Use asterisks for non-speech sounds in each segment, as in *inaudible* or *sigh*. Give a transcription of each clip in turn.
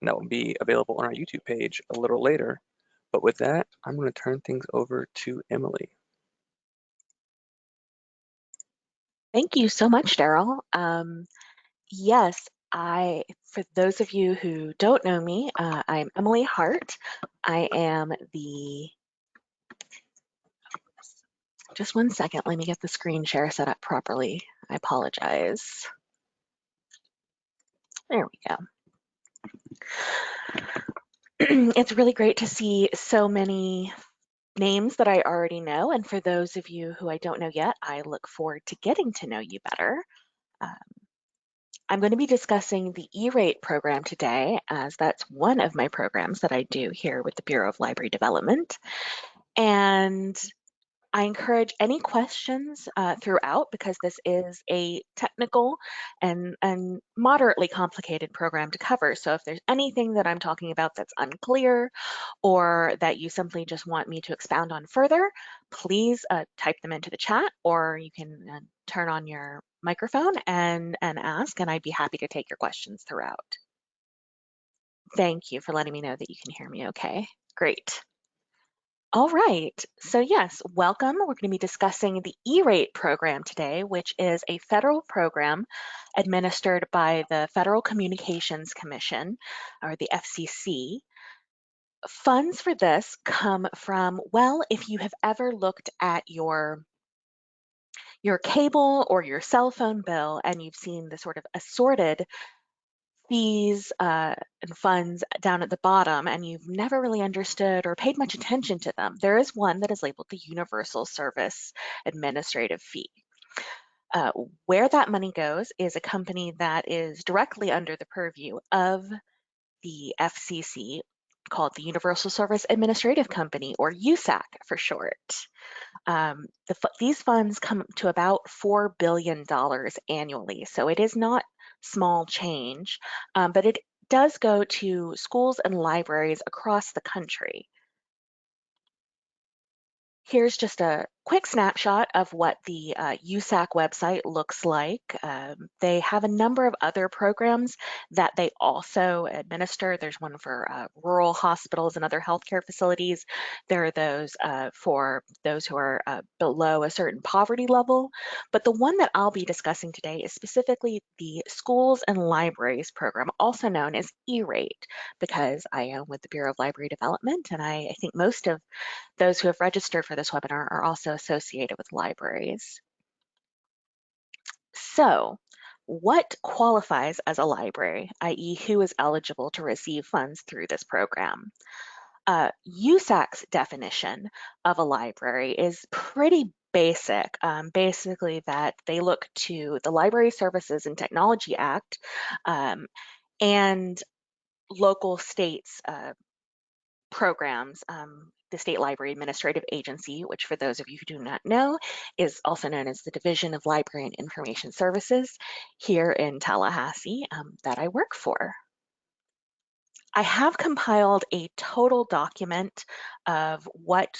and that will be available on our YouTube page a little later. But with that, I'm going to turn things over to Emily. Thank you so much, Daryl. Um, yes, I, for those of you who don't know me, uh, I'm Emily Hart. I am the, just one second, let me get the screen share set up properly. I apologize. There we go. *clears throat* it's really great to see so many names that I already know. And for those of you who I don't know yet, I look forward to getting to know you better. Um, I'm going to be discussing the E-rate program today, as that's one of my programs that I do here with the Bureau of Library Development. And I encourage any questions uh, throughout because this is a technical and, and moderately complicated program to cover. So if there's anything that I'm talking about that's unclear or that you simply just want me to expound on further, please uh, type them into the chat or you can uh, turn on your microphone and, and ask and I'd be happy to take your questions throughout. Thank you for letting me know that you can hear me okay. Great. All right, so yes, welcome. We're going to be discussing the E-rate program today, which is a federal program administered by the Federal Communications Commission, or the FCC. Funds for this come from, well, if you have ever looked at your your cable or your cell phone bill and you've seen the sort of assorted fees uh, and funds down at the bottom and you've never really understood or paid much attention to them, there is one that is labeled the Universal Service Administrative Fee. Uh, where that money goes is a company that is directly under the purview of the FCC called the Universal Service Administrative Company, or USAC for short. Um, the, these funds come to about $4 billion annually, so it is not small change, um, but it does go to schools and libraries across the country. Here's just a quick snapshot of what the uh, USAC website looks like. Um, they have a number of other programs that they also administer. There's one for uh, rural hospitals and other healthcare facilities. There are those uh, for those who are uh, below a certain poverty level. But the one that I'll be discussing today is specifically the Schools and Libraries program, also known as E-rate, because I am with the Bureau of Library Development, and I, I think most of those who have registered for this webinar are also associated with libraries. So what qualifies as a library, i.e. who is eligible to receive funds through this program? Uh, USAC's definition of a library is pretty basic, um, basically that they look to the Library Services and Technology Act um, and local states uh, programs um, the State Library Administrative Agency, which for those of you who do not know, is also known as the Division of Library and Information Services here in Tallahassee um, that I work for. I have compiled a total document of what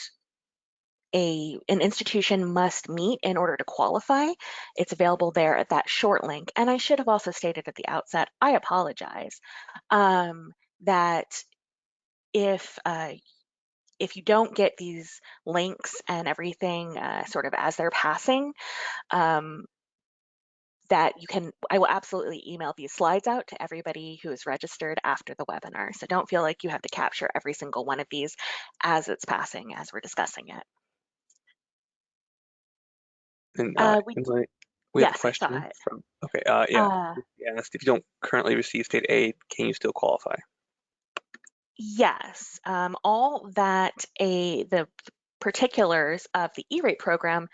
a, an institution must meet in order to qualify. It's available there at that short link. And I should have also stated at the outset, I apologize, um, that if uh, if you don't get these links and everything uh, sort of as they're passing, um, that you can, I will absolutely email these slides out to everybody who is registered after the webinar. So don't feel like you have to capture every single one of these as it's passing, as we're discussing it. And uh, uh, we, we yes, have a question from, okay, uh, yeah, uh, asked if you don't currently receive state aid, can you still qualify? Yes, um, all that a the particulars of the E-rate program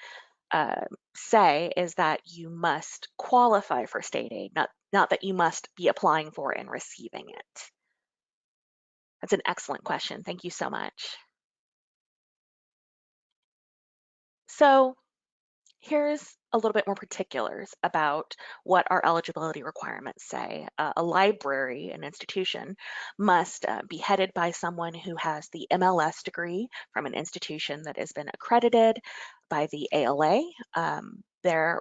uh, say is that you must qualify for state aid, not, not that you must be applying for and receiving it. That's an excellent question. Thank you so much. So here's a little bit more particulars about what our eligibility requirements say. Uh, a library, an institution, must uh, be headed by someone who has the MLS degree from an institution that has been accredited by the ALA. Um, there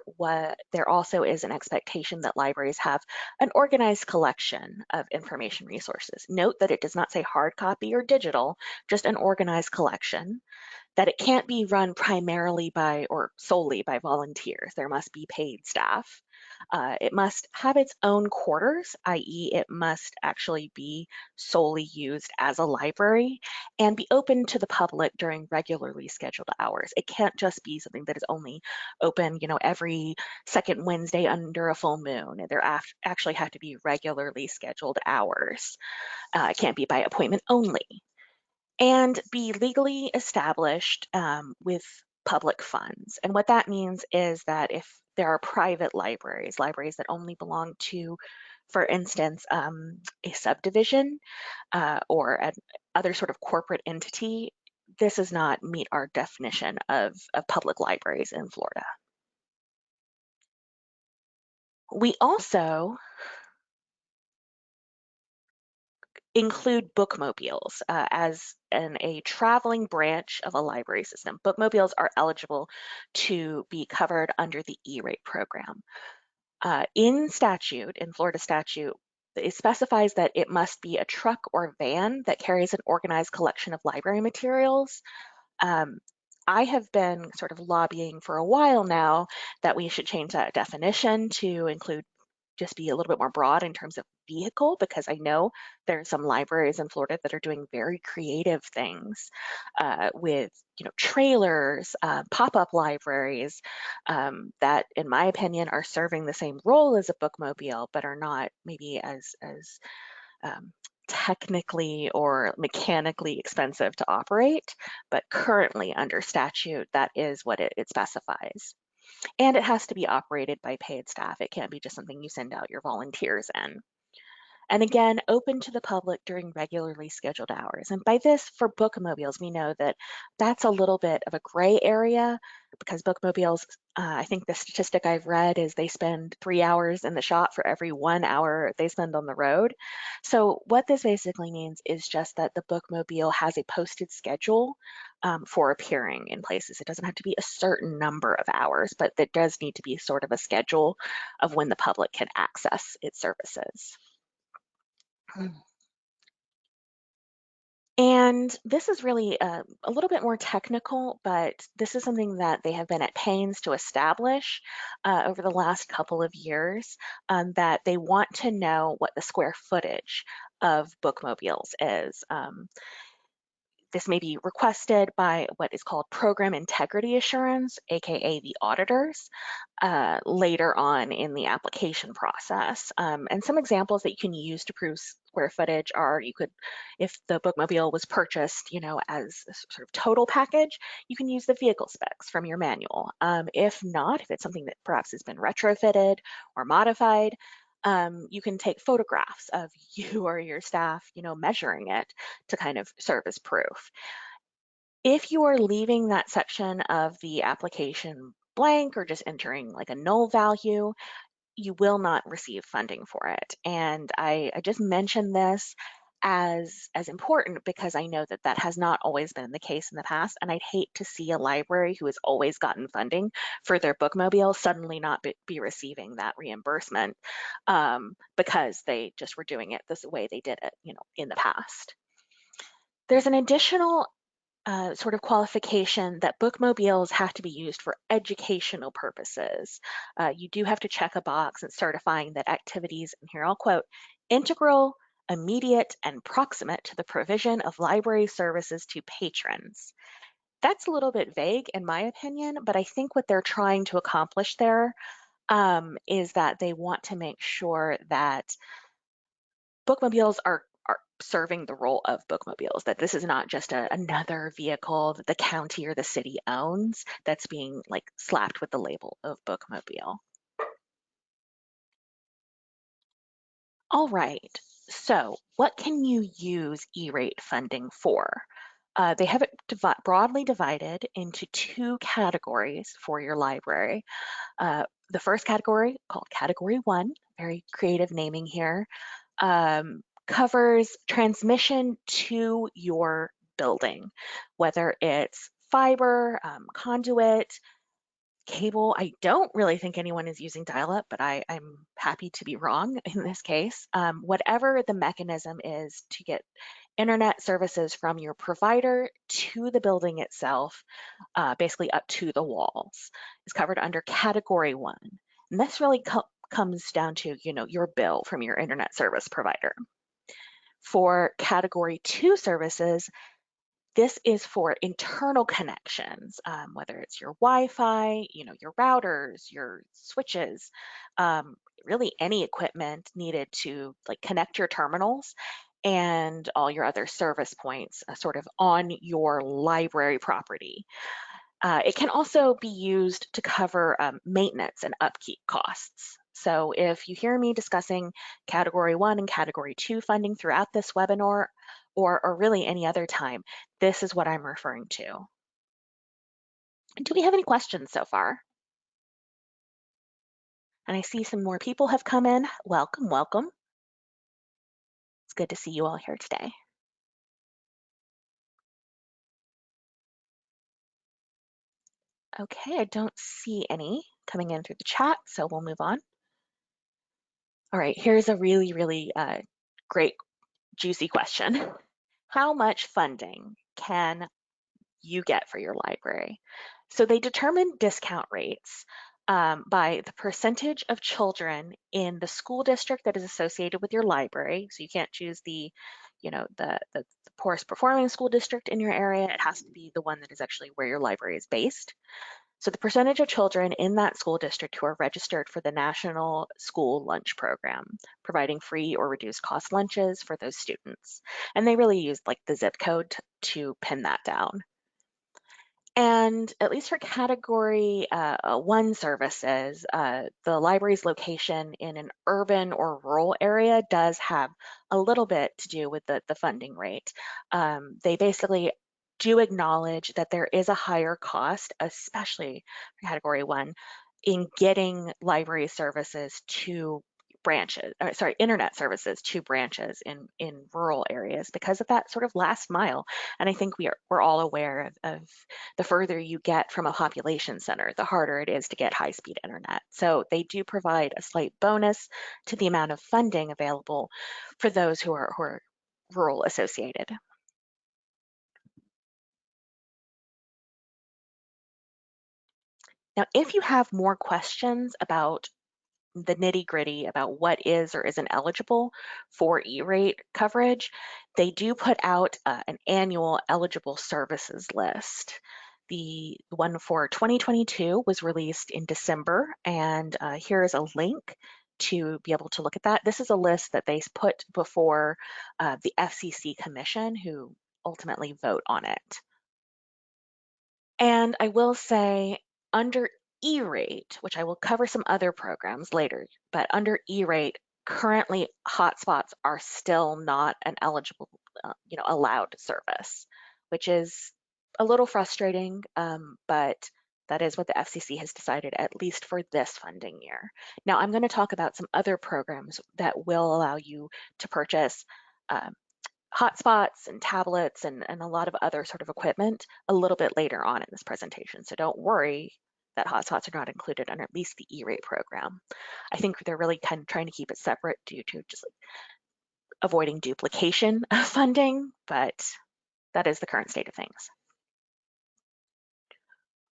there also is an expectation that libraries have an organized collection of information resources. Note that it does not say hard copy or digital, just an organized collection that it can't be run primarily by or solely by volunteers. There must be paid staff. Uh, it must have its own quarters, i.e. it must actually be solely used as a library and be open to the public during regularly scheduled hours. It can't just be something that is only open, you know, every second Wednesday under a full moon. There actually have to be regularly scheduled hours. Uh, it can't be by appointment only and be legally established um, with public funds. And what that means is that if there are private libraries, libraries that only belong to, for instance, um, a subdivision uh, or an other sort of corporate entity, this does not meet our definition of, of public libraries in Florida. We also include bookmobiles uh, as an, a traveling branch of a library system. Bookmobiles are eligible to be covered under the E-rate program. Uh, in statute, in Florida statute, it specifies that it must be a truck or van that carries an organized collection of library materials. Um, I have been sort of lobbying for a while now that we should change that definition to include just be a little bit more broad in terms of vehicle because I know there are some libraries in Florida that are doing very creative things uh, with you know trailers, uh, pop-up libraries um, that, in my opinion, are serving the same role as a bookmobile, but are not maybe as as um, technically or mechanically expensive to operate, but currently under statute, that is what it, it specifies. And it has to be operated by paid staff. It can't be just something you send out your volunteers in. And again, open to the public during regularly scheduled hours. And by this, for bookmobiles, we know that that's a little bit of a gray area because bookmobiles, uh, I think the statistic I've read is they spend three hours in the shop for every one hour they spend on the road. So what this basically means is just that the bookmobile has a posted schedule um, for appearing in places. It doesn't have to be a certain number of hours, but there does need to be sort of a schedule of when the public can access its services. And this is really a, a, little bit more technical, but this is something that they have been at pains to establish uh, over the last couple of years, um, that they want to know what the square footage of bookmobiles is. Um, this may be requested by what is called program integrity assurance, AKA the auditors, uh, later on in the application process. Um, and some examples that you can use to prove square footage are you could, if the bookmobile was purchased, you know, as a sort of total package, you can use the vehicle specs from your manual. Um, if not, if it's something that perhaps has been retrofitted or modified, um, you can take photographs of *laughs* you or your staff, you know, measuring it to kind of serve as proof. If you are leaving that section of the application blank or just entering like a null value, you will not receive funding for it. And I, I just mentioned this as as important because I know that that has not always been the case in the past and I'd hate to see a library who has always gotten funding for their bookmobile suddenly not be, be receiving that reimbursement um, because they just were doing it this way they did it you know in the past. There's an additional uh, sort of qualification that bookmobiles have to be used for educational purposes. Uh, you do have to check a box and certifying that activities, and here I'll quote, integral immediate and proximate to the provision of library services to patrons. That's a little bit vague in my opinion, but I think what they're trying to accomplish there um, is that they want to make sure that bookmobiles are, are serving the role of bookmobiles, that this is not just a, another vehicle that the county or the city owns that's being like slapped with the label of bookmobile. All right, so what can you use E-rate funding for? Uh, they have it divi broadly divided into two categories for your library. Uh, the first category, called Category 1, very creative naming here, um, covers transmission to your building, whether it's fiber, um, conduit, cable. I don't really think anyone is using dial-up, but I, I'm happy to be wrong in this case. Um, whatever the mechanism is to get internet services from your provider to the building itself, uh, basically up to the walls, is covered under category one. And this really co comes down to, you know, your bill from your internet service provider. For category two services, this is for internal connections, um, whether it's your Wi-Fi, you know, your routers, your switches, um, really any equipment needed to like connect your terminals and all your other service points uh, sort of on your library property. Uh, it can also be used to cover um, maintenance and upkeep costs. So if you hear me discussing category one and category two funding throughout this webinar, or, or really any other time, this is what I'm referring to. Do we have any questions so far? And I see some more people have come in. Welcome, welcome. It's good to see you all here today. Okay, I don't see any coming in through the chat, so we'll move on. All right, here's a really, really uh, great, juicy question. How much funding can you get for your library? So they determine discount rates um, by the percentage of children in the school district that is associated with your library. So you can't choose the, you know, the, the, the poorest performing school district in your area. It has to be the one that is actually where your library is based. So the percentage of children in that school district who are registered for the National School Lunch Program, providing free or reduced cost lunches for those students. And they really use like the zip code to pin that down. And at least for category uh, uh, one services, uh, the library's location in an urban or rural area does have a little bit to do with the, the funding rate. Um, they basically do acknowledge that there is a higher cost, especially category one, in getting library services to branches, or sorry, internet services to branches in, in rural areas because of that sort of last mile. And I think we are, we're all aware of, of the further you get from a population center, the harder it is to get high speed internet. So they do provide a slight bonus to the amount of funding available for those who are, who are rural associated. Now, if you have more questions about the nitty gritty about what is or isn't eligible for E-rate coverage, they do put out uh, an annual eligible services list. The one for 2022 was released in December, and uh, here is a link to be able to look at that. This is a list that they put before uh, the FCC Commission, who ultimately vote on it. And I will say, under E-rate, which I will cover some other programs later, but under E-rate, currently hotspots are still not an eligible, uh, you know, allowed service, which is a little frustrating, um, but that is what the FCC has decided, at least for this funding year. Now, I'm going to talk about some other programs that will allow you to purchase um, hotspots and tablets and, and a lot of other sort of equipment a little bit later on in this presentation. So don't worry that hotspots are not included under at least the E-rate program. I think they're really kind of trying to keep it separate due to just like avoiding duplication *laughs* of funding, but that is the current state of things.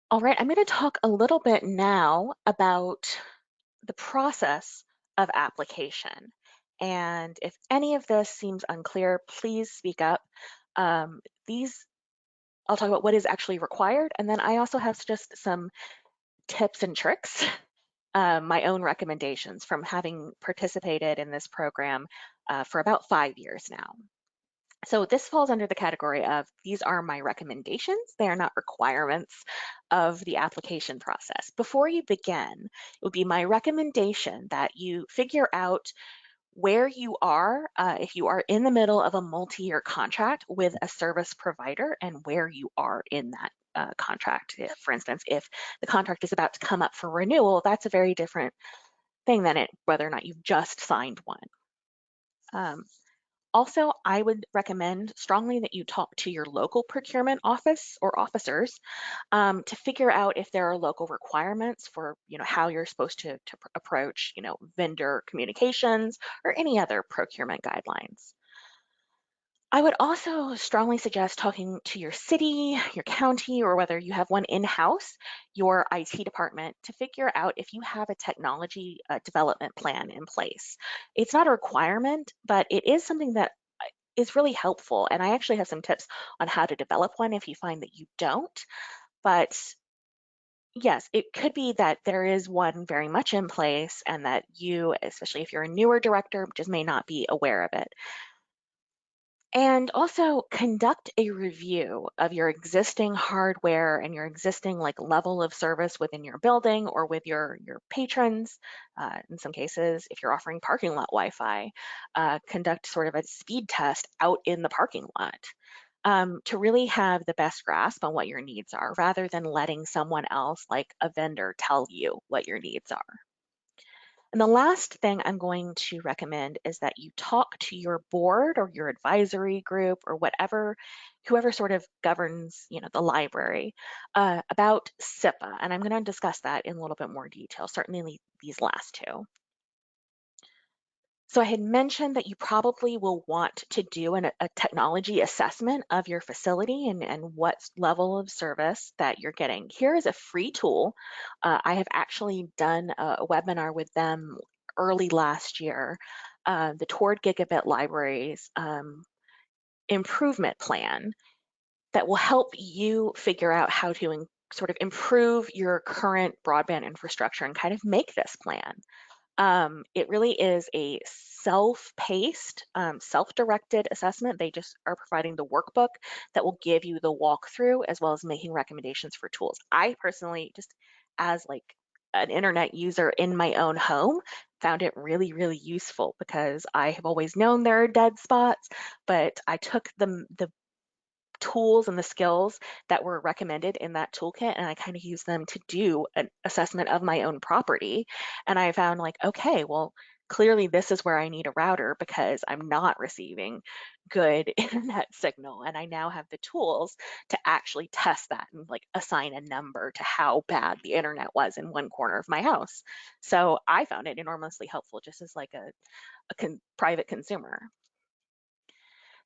All right, I'm going to talk a little bit now about the process of application. And if any of this seems unclear, please speak up. Um, these, I'll talk about what is actually required, and then I also have just some tips and tricks, *laughs* uh, my own recommendations from having participated in this program uh, for about five years now. So this falls under the category of these are my recommendations. They are not requirements of the application process. Before you begin, it would be my recommendation that you figure out where you are, uh, if you are in the middle of a multi-year contract with a service provider and where you are in that uh, contract. If, for instance, if the contract is about to come up for renewal, that's a very different thing than it whether or not you've just signed one. Um, Also, I would recommend strongly that you talk to your local procurement office or officers um, to figure out if there are local requirements for, you know, how you're supposed to, to pr- approach, you know, vendor communications or any other procurement guidelines. I would also strongly suggest talking to your city, your county, or whether you have one in-house, your IT department, to figure out if you have a technology uh, development plan in place. It's not a requirement, but it is something that uh, really helpful. And I actually have some tips on how to develop one if you find that you don't. But yes, it could be that there is one very much in place and that you, especially if you're a newer director, just may not be aware of it. And also conduct a review of your existing hardware and your existing like level of service within your building or with your, your patrons. Uh, in some cases, if you're offering parking lot Wi-Fi, uh, conduct sort of a speed test out in the parking lot um, to really have the best grasp on what your needs are rather than letting someone else like a vendor tell you what your needs are. And the last thing I'm going to recommend is that you talk to your board or your advisory group or whatever, whoever sort of governs, you know, the library uh, about CIPA. And I'm going to discuss that in a little bit more detail, certainly these last two. So I had mentioned that you probably will want to do an, a technology assessment of your facility and, and what level of service that you're getting. Here is a free tool. Uh, I have actually done a, webinar with them early last year, uh, the Toward Gigabit Libraries um, improvement plan that will help you figure out how to sort of improve your current broadband infrastructure and kind of make this plan. Um, it really is a self-paced, um, self-directed assessment. They just are providing the workbook that will give you the walkthrough as well as making recommendations for tools. I personally, just as like an internet user in my own home, found it really, really useful because I have always known there are dead spots, but I took the, the tools and the skills that were recommended in that toolkit and I kind of use them to do an assessment of my own property. And I found like, okay, well, clearly this is where I need a router because I'm not receiving good *laughs* internet signal. And I now have the tools to actually test that and like assign a number to how bad the internet was in one corner of my house. So I found it enormously helpful just as like a, a con private consumer.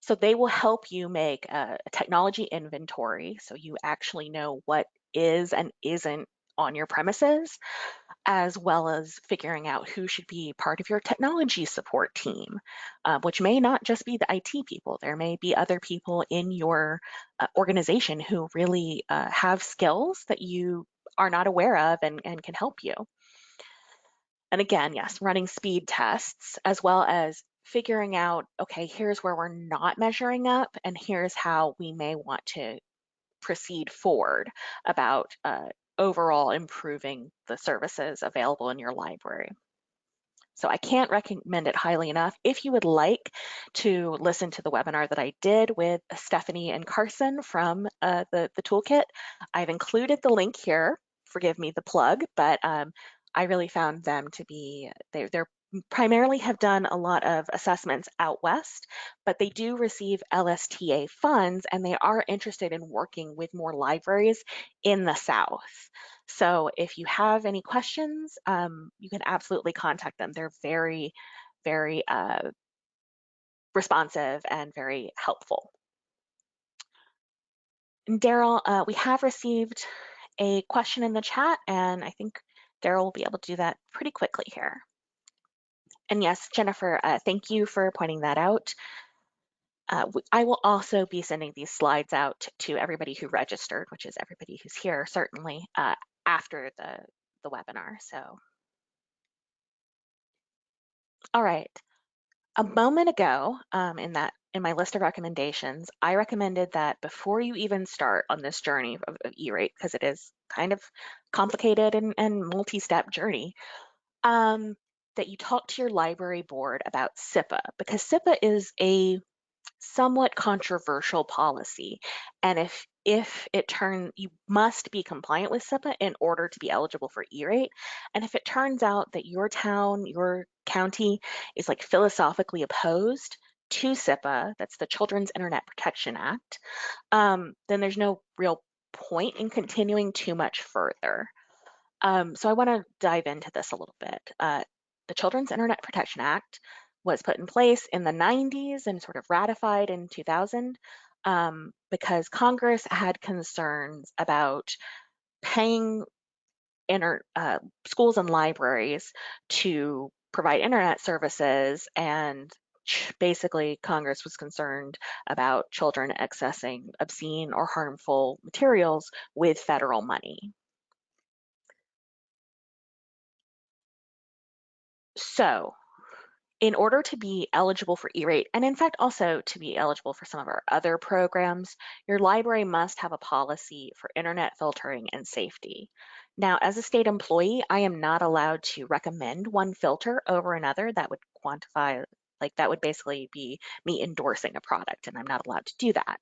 So they will help you make a, technology inventory so you actually know what is and isn't on your premises, as well as figuring out who should be part of your technology support team, uh, which may not just be the IT people. There may be other people in your uh, organization who really uh, have skills that you are not aware of and, and can help you. And again, yes, running speed tests as well as figuring out, okay, here's where we're not measuring up, and here's how we may want to proceed forward about uh, overall improving the services available in your library. So I can't recommend it highly enough. If you would like to listen to the webinar that I did with Stephanie and Carson from uh, the, the toolkit, I've included the link here. Forgive me the plug, but um, I really found them to be, they, they're primarily have done a lot of assessments out west, but they do receive LSTA funds and they are interested in working with more libraries in the South. So if you have any questions, um, you can absolutely contact them. They're very, very uh, responsive and very helpful. Daryl, uh, we have received a question in the chat and I think Daryl will be able to do that pretty quickly here. And yes, Jennifer, uh, thank you for pointing that out. Uh, I will also be sending these slides out to everybody who registered, which is everybody who's here, certainly, uh, after the, the webinar. So, all right. A moment ago, um, in that in my list of recommendations, I recommended that before you even start on this journey of, of E-rate, because it is kind of complicated and, and multi-step journey, um, that you talk to your library board about CIPA because CIPA is a somewhat controversial policy. And if if it turns, you must be compliant with CIPA in order to be eligible for E-rate. And if it turns out that your town, your county is like philosophically opposed to CIPA, that's the Children's Internet Protection Act, um, then there's no real point in continuing too much further. Um, so I want to dive into this a little bit. Uh, the Children's Internet Protection Act was put in place in the 90s and sort of ratified in 2000 um, because Congress had concerns about paying inter, uh, schools and libraries to provide internet services and basically Congress was concerned about children accessing obscene or harmful materials with federal money. So in order to be eligible for E-rate, and in fact also to be eligible for some of our other programs, your library must have a policy for internet filtering and safety. Now, as a state employee, I am not allowed to recommend one filter over another that would quantify, like that would basically be me endorsing a product, and I'm not allowed to do that.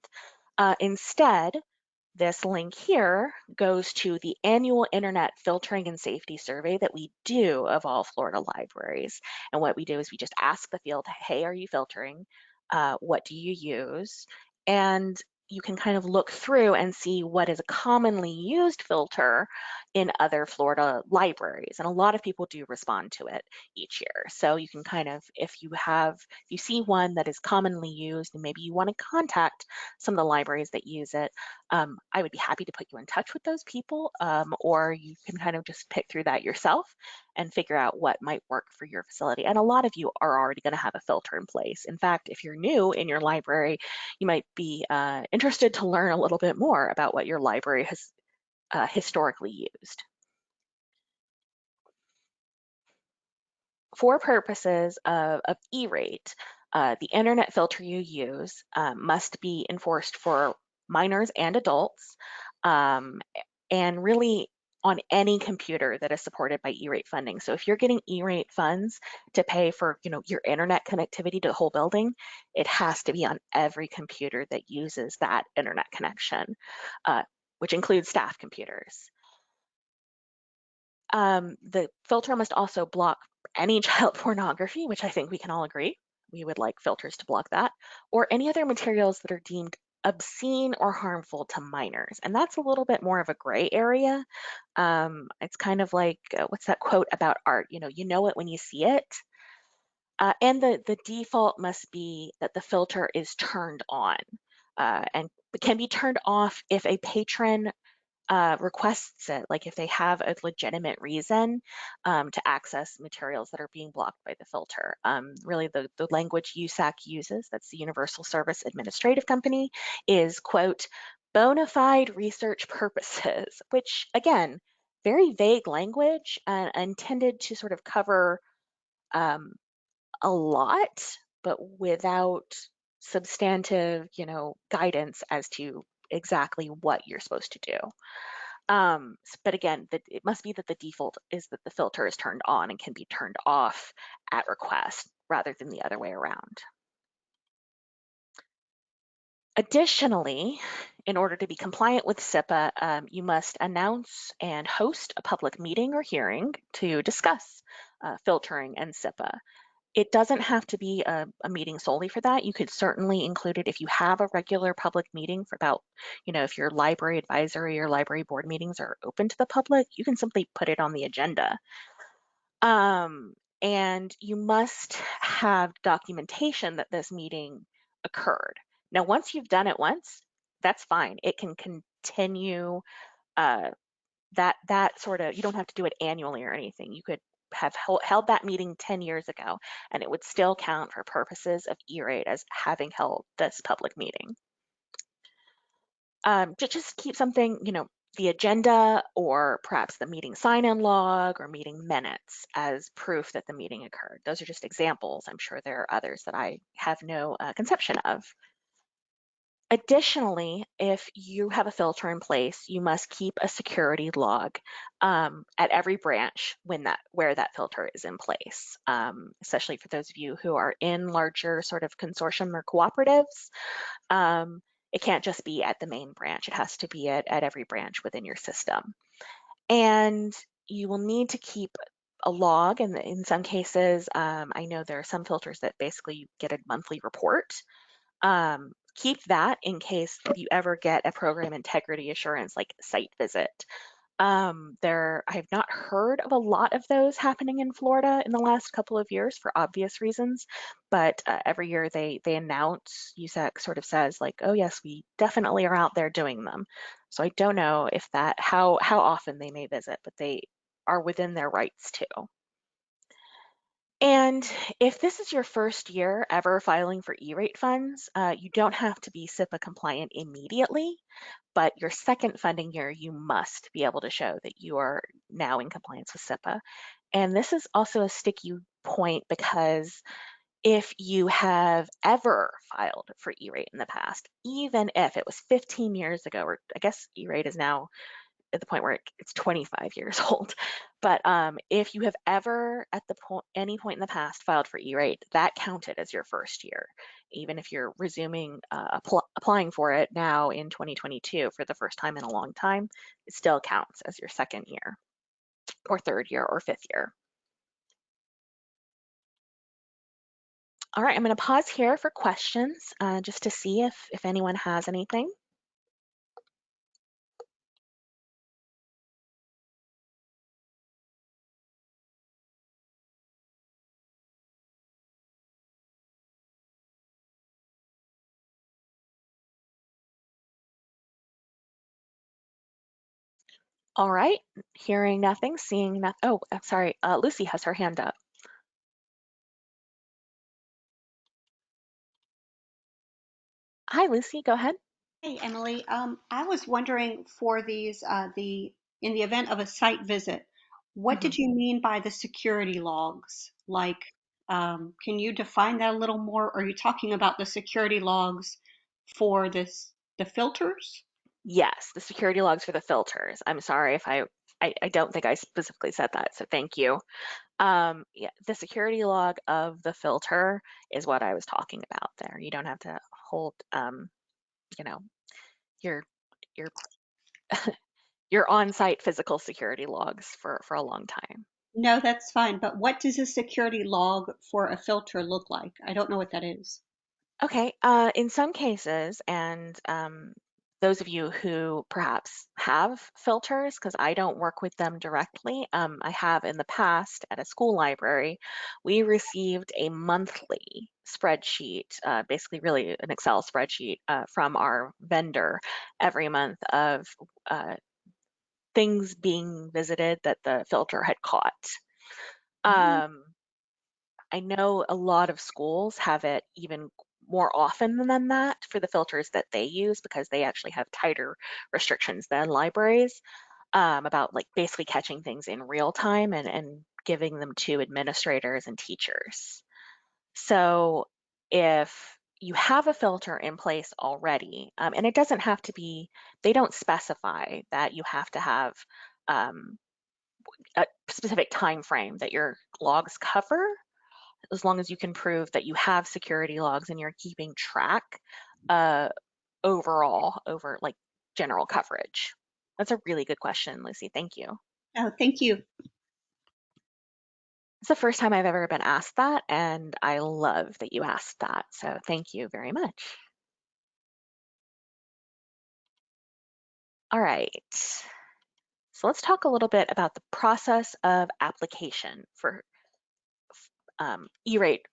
Uh, instead, this link here goes to the annual Internet Filtering and Safety Survey that we do of all Florida libraries. And what we do is we just ask the field, hey, are you filtering? Uh, what do you use? And you can kind of look through and see what is a commonly used filter in other Florida libraries. And a lot of people do respond to it each year. So you can kind of, if you have, if you see one that is commonly used and maybe you want to contact some of the libraries that use it, um, I would be happy to put you in touch with those people, um, or you can kind of just pick through that yourself and figure out what might work for your facility. And a lot of you are already going to have a filter in place. In fact, if you're new in your library, you might be uh, interested to learn a little bit more about what your library has uh, historically used. For purposes of, of E-rate, uh, the internet filter you use um, must be enforced for minors and adults, um, and really on any computer that is supported by E-rate funding. So if you're getting E-rate funds to pay for, you know, your internet connectivity to the whole building, it has to be on every computer that uses that internet connection, uh, which includes staff computers. Um, the filter must also block any *laughs* child pornography, which I think we can all agree. We would like filters to block that, or any other materials that are deemed obscene or harmful to minors. And that's a little bit more of a gray area. Um, it's kind of like, uh, what's that quote about art? You know, you know it when you see it. Uh, and the, the default must be that the filter is turned on uh, and can be turned off if a patron uh, requests it, like if they have a legitimate reason um, to access materials that are being blocked by the filter. Um, really, the, the language USAC uses, that's the Universal Service Administrative Company, is, quote, bona fide research purposes, *laughs* which, again, very vague language and intended to sort of cover um, a lot, but without substantive, you know, guidance as to exactly what you're supposed to do. Um, but again, the, it must be that the default is that the filter is turned on and can be turned off at request rather than the other way around. Additionally, in order to be compliant with CIPA, um, you must announce and host a public meeting or hearing to discuss uh, filtering and CIPA. It doesn't have to be a, a, meeting solely for that. You could certainly include it if you have a regular public meeting for about, you know, if your library advisory or library board meetings are open to the public, you can simply put it on the agenda. Um, and you must have documentation that this meeting occurred. Now, once you've done it once, that's fine. It can continue uh, that that sort of, you don't have to do it annually or anything. You could have held that meeting 10 years ago, and it would still count for purposes of E-rate as having held this public meeting. Um, to just keep something, you know, the agenda or perhaps the meeting sign-in log or meeting minutes as proof that the meeting occurred. Those are just examples. I'm sure there are others that I have no uh, conception of. Additionally, if you have a filter in place, you must keep a security log um, at every branch when that where that filter is in place, um, especially for those of you who are in larger sort of consortium or cooperatives. Um, it can't just be at the main branch. It has to be at, at every branch within your system. And you will need to keep a log, and in some cases, um, I know there are some filters that basically you get a monthly report. Um, keep that in case you ever get a program integrity assurance like site visit. Um, there, I have not heard of a lot of those happening in Florida in the last couple of years for obvious reasons, but uh, every year they they announce, USAC sort of says like, oh yes, we definitely are out there doing them. So I don't know if that how how often they may visit, but they are within their rights to. And if this is your first year ever filing for E-rate funds, uh, you don't have to be CIPA compliant immediately, but your second funding year, you must be able to show that you are now in compliance with CIPA. And this is also a sticky point because if you have ever filed for E-rate in the past, even if it was 15 years ago, or I guess E-rate is now at the point where it's 25 years *laughs* old. But um, if you have ever at the point any point in the past filed for E-rate, that counted as your first year, even if you're resuming uh, applying for it now in 2022 for the first time in a long time, it still counts as your second year, or third year, or fifth year. All right, I'm going to pause here for questions uh, just to see if if anyone has anything. All right, hearing nothing, seeing nothing. Oh, I'm sorry, uh, Lucy has her hand up. Hi, Lucy, go ahead. Hey, Emily. Um, I was wondering for these, uh, the in the event of a site visit, what did Mm-hmm. you mean by the security logs? Like, um, can you define that a little more? Are you talking about the security logs for this the filters? Yes, the security logs for the filters. I'm sorry if I, I, I don't think I specifically said that, so thank you. Um, yeah, the security log of the filter is what I was talking about there. You don't have to hold, um, you know, your your *laughs* your on-site physical security logs for for a long time. No, that's fine. But what does a security log for a filter look like? I don't know what that is. Okay, uh, in some cases, and um, those of you who perhaps have filters, because I don't work with them directly, um, I have in the past at a school library, we received a monthly spreadsheet, uh, basically really an Excel spreadsheet uh, from our vendor every month of uh, things being visited that the filter had caught. Mhm. Um, I know a lot of schools have it even more often than that for the filters that they use because they actually have tighter restrictions than libraries um, about like basically catching things in real time and, and giving them to administrators and teachers. So if you have a filter in place already, um, and it doesn't have to be, they don't specify that you have to have um, a specific time frame that your logs cover as long as you can prove that you have security logs and you're keeping track uh, overall over like general coverage? That's a really good question, Lucy. Thank you. Oh, thank you. It's the first time I've ever been asked that, and I love that you asked that. So thank you very much. All right. So let's talk a little bit about the process of application for um, E-rate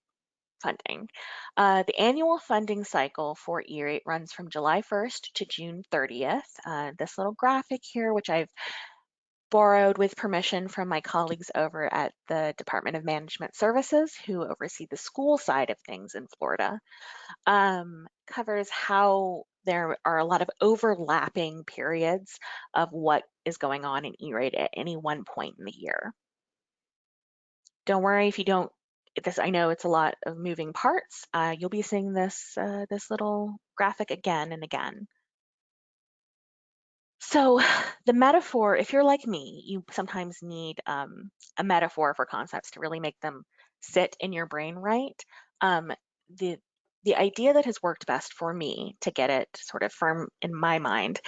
funding. Uh, the annual funding cycle for E-rate runs from July 1st to June 30th. Uh, this little graphic here, which I've borrowed with permission from my colleagues over at the Department of Management Services who oversee the school side of things in Florida, um, covers how there are a lot of overlapping periods of what is going on in E-rate at any one point in the year. Don't worry if you don't this I know it's a lot of moving parts. Uh, you'll be seeing this uh, this little graphic again and again. So *sighs* the metaphor, if you're like me, you sometimes need um, a metaphor for concepts to really make them sit in your brain right. Um, the the idea that has worked best for me to get it sort of firm in my mind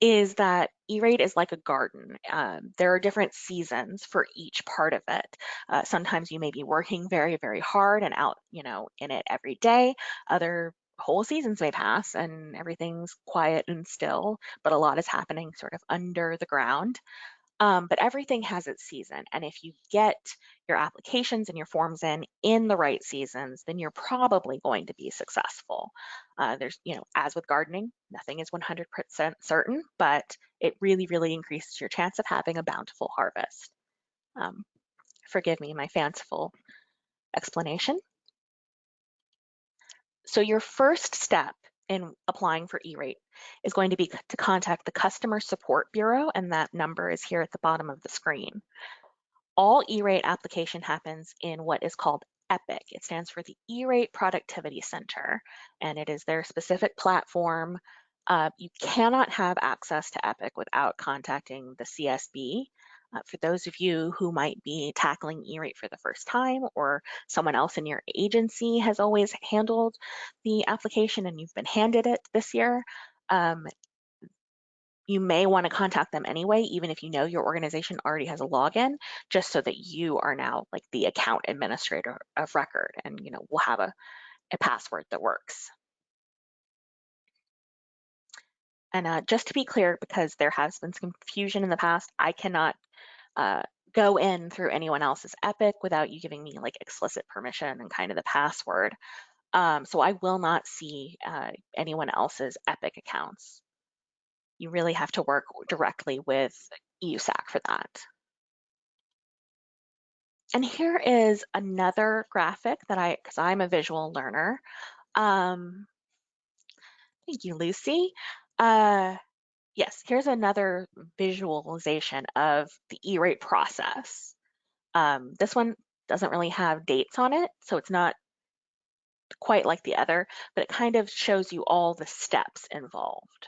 is that E-rate is like a garden. Um, there are different seasons for each part of it. Uh, sometimes you may be working very, very hard and out, you know, in it every day. Other whole seasons may pass and everything's quiet and still, but a lot is happening sort of under the ground. Um, but everything has its season. And if you get your applications and your forms in in the right seasons, then you're probably going to be successful. Uh, there's, you know, as with gardening, nothing is 100% certain, but it really, really increases your chance of having a bountiful harvest. Um, forgive me my fanciful explanation. So your first step in applying for E-rate is going to be to contact the Customer Support Bureau, and that number is here at the bottom of the screen. All E-rate application happens in what is called EPIC. It stands for the E-rate Productivity Center, and it is their specific platform. Uh, you cannot have access to EPIC without contacting the CSB. Uh, for those of you who might be tackling E-rate for the first time or someone else in your agency has always handled the application and you've been handed it this year, um, you may want to contact them anyway, even if you know your organization already has a login, just so that you are now like the account administrator of record and you know we'll have a, a password that works. And uh, just to be clear, because there has been some confusion in the past, I cannot uh, go in through anyone else's Epic without you giving me like explicit permission and kind of the password. Um, so I will not see uh, anyone else's Epic accounts. You really have to work directly with USAC for that. And here is another graphic that I, because I'm a visual learner. Um, thank you, Lucy. Uh, yes, here's another visualization of the E-rate process. Um, this one doesn't really have dates on it, so it's not quite like the other, but it kind of shows you all the steps involved.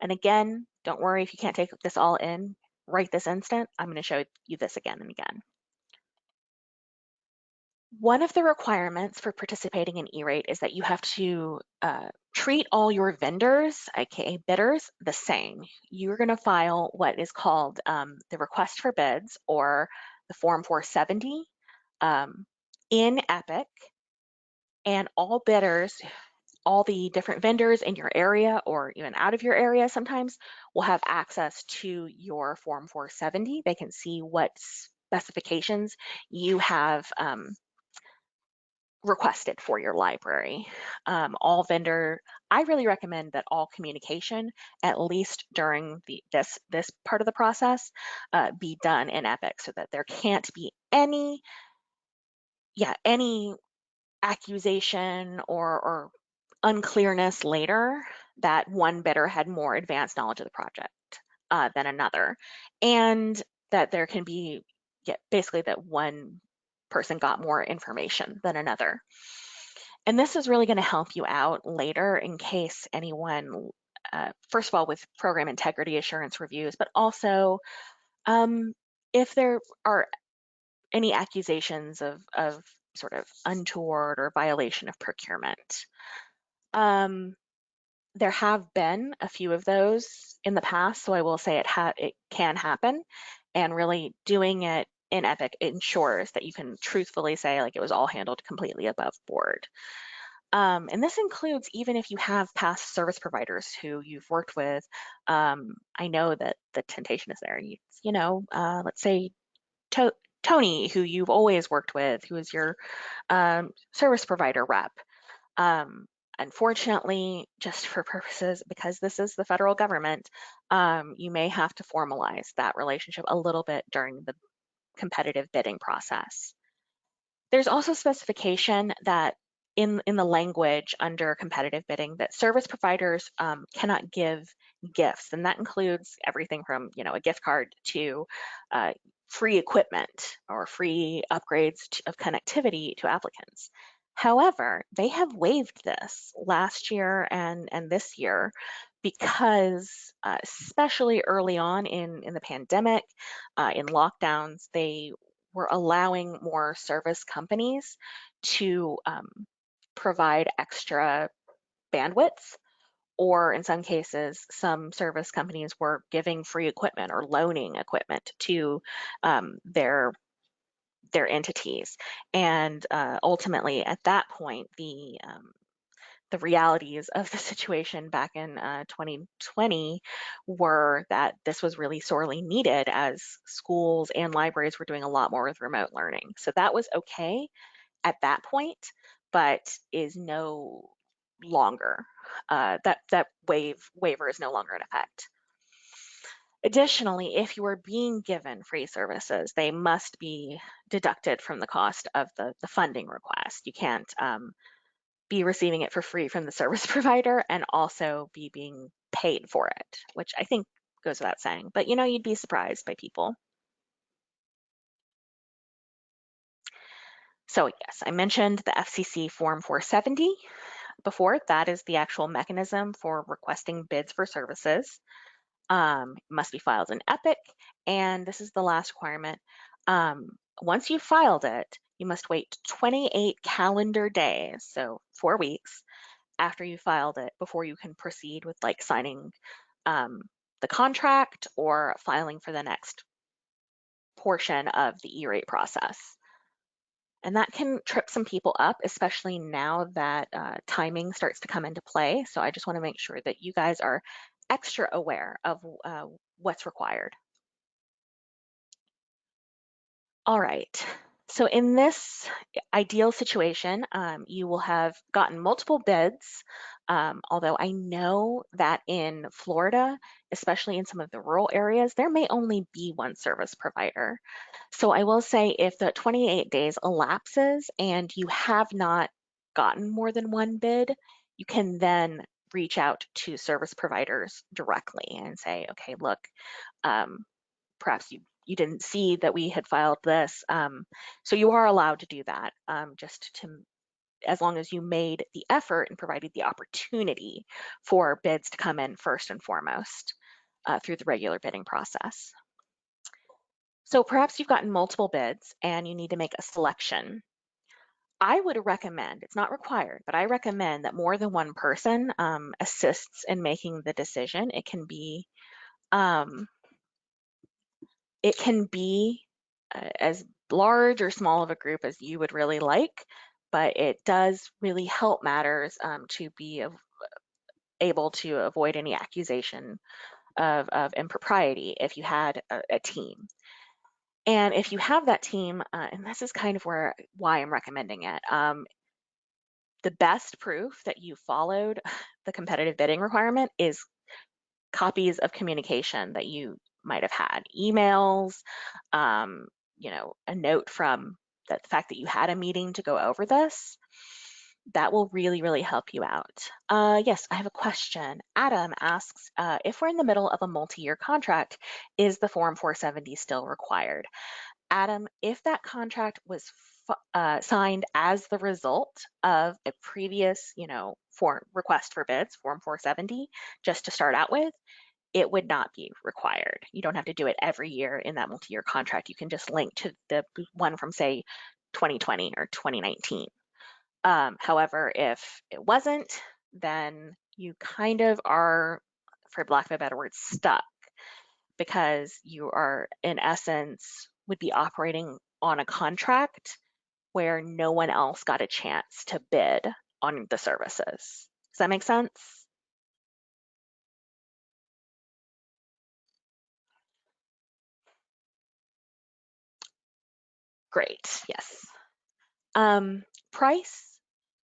And again, don't worry if you can't take this all in right this instant. I'm going to show you this again and again. One of the requirements for participating in E-rate is that you have to uh, treat all your vendors, aka bidders, the same. You're going to file what is called um, the request for bids or the Form 470 um, in EPIC, and all bidders all the different vendors in your area or even out of your area sometimes will have access to your Form 470. They can see what specifications you have um, requested for your library. Um, all vendor, I really recommend that all communication, at least during the this this part of the process, uh, be done in Epic so that there can't be any, yeah, any accusation or, or unclearness later that one bidder had more advanced knowledge of the project uh, than another, and that there can be yeah, basically that one person got more information than another. And this is really going to help you out later in case anyone, uh, first of all, with program integrity assurance reviews, but also um, if there are any accusations of, of sort of untoward or violation of procurement. Um, there have been a few of those in the past, so I will say it it can happen, and really doing it in Epic ensures that you can truthfully say like it was all handled completely above board. Um, and this includes even if you have past service providers who you've worked with. Um, I know that the temptation is there. You, you know, uh, let's say to Tony, who you've always worked with, who is your um, service provider rep. Um, Unfortunately, just for purposes, because this is the federal government, um, you may have to formalize that relationship a little bit during the competitive bidding process. There's also specification that in, in the language under competitive bidding that service providers um, cannot give gifts, and that includes everything from you know a gift card to uh, free equipment or free upgrades to, of connectivity to applicants. However, they have waived this last year and, and this year because uh, especially early on in, in the pandemic, uh, in lockdowns, they were allowing more service companies to um, provide extra bandwidth or in some cases, some service companies were giving free equipment or loaning equipment to um, their their entities. And uh, ultimately, at that point, the um, the realities of the situation back in uh, 2020 were that this was really sorely needed as schools and libraries were doing a lot more with remote learning. So that was okay at that point, but is no longer. Uh, that that wave waiver is no longer in effect. Additionally, if you are being given free services, they must be deducted from the cost of the, the funding request. You can't um, be receiving it for free from the service *laughs* provider and also be being paid for it, which I think goes without saying. But you know, you'd be surprised by people. So yes, I mentioned the FCC Form 470 before. That is the actual mechanism for requesting bids for services um, must be filed in Epic. And this is the last requirement. Um, once you've filed it, you must wait 28 calendar days, so four weeks after you filed it before you can proceed with like signing um, the contract or filing for the next portion of the E-rate process. And that can trip some people up, especially now that uh, timing starts to come into play. So I just want to make sure that you guys are extra aware of uh, what's required. All right, so in this ideal situation, um, you will have gotten multiple bids, um, although I know that in Florida, especially in some of the rural areas, there may only be one service provider. So I will say if the 28 days elapses and you have not gotten more than one bid, you can then reach out to service providers directly and say, okay, look, um, perhaps you, you didn't see that we had filed this. Um, so you are allowed to do that um, just to, as long as you made the effort and provided the opportunity for bids to come in first and foremost uh, through the regular bidding process. So perhaps you've gotten multiple bids and you need to make a selection I would recommend, it's not required, but I recommend that more than one person um, assists in making the decision. It can be, um, it can be uh, as large or small of a group as you would really like, but it does really help matters um, to be able to avoid any accusation of, of impropriety if you had a, a team. And if you have that team, uh, and this is kind of where why I'm recommending it, um, the best proof that you followed *laughs* the competitive bidding requirement is copies of communication that you might have had, emails, um, you know, a note from the fact that you had a meeting to go over this that will really, really help you out. Uh, yes, I have a question. Adam asks, uh, if we're in the middle of a multi-year contract, is the Form 470 still required? Adam, if that contract was uh, signed as the result of a previous, you know, form request for bids, Form 470, just to start out with, it would not be required. You don't have to do it every year in that multi-year contract. You can just link to the one from say 2020 or 2019. Um, however, if it wasn't, then you kind of are, for lack of a better word, stuck because you are, in essence, would be operating on a contract where no one else got a chance to bid on the services. Does that make sense? Great, yes. Um, price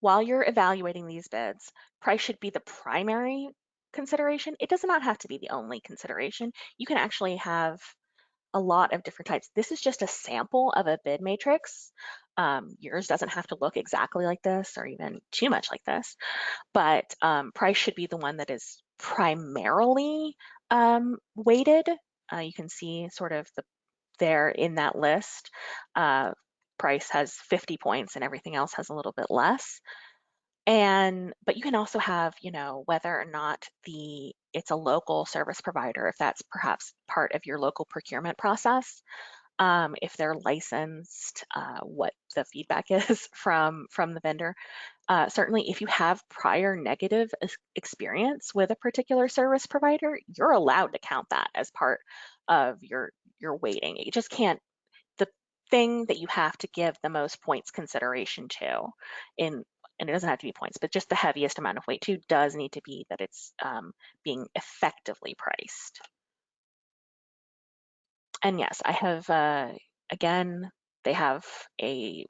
while you're evaluating these bids, price should be the primary consideration. It does not have to be the only consideration. You can actually have a lot of different types. This is just a sample of a bid matrix. Um, yours doesn't have to look exactly like this or even too much like this, but um, price should be the one that is primarily um, weighted. Uh, you can see sort of the there in that list. Uh, price has 50 points and everything else has a little bit less. And, but you can also have, you know, whether or not the, it's a local service provider, if that's perhaps part of your local procurement process, um, if they're licensed, uh, what the feedback *laughs* is from, from the vendor. Uh, certainly, if you have prior negative experience with a particular service provider, you're allowed to count that as part of your your weighting. You just can't. The thing that you have to give the most points consideration to, in and it doesn't have to be points, but just the heaviest amount of weight to does need to be that it's um, being effectively priced. And yes, I have uh, again. They have a,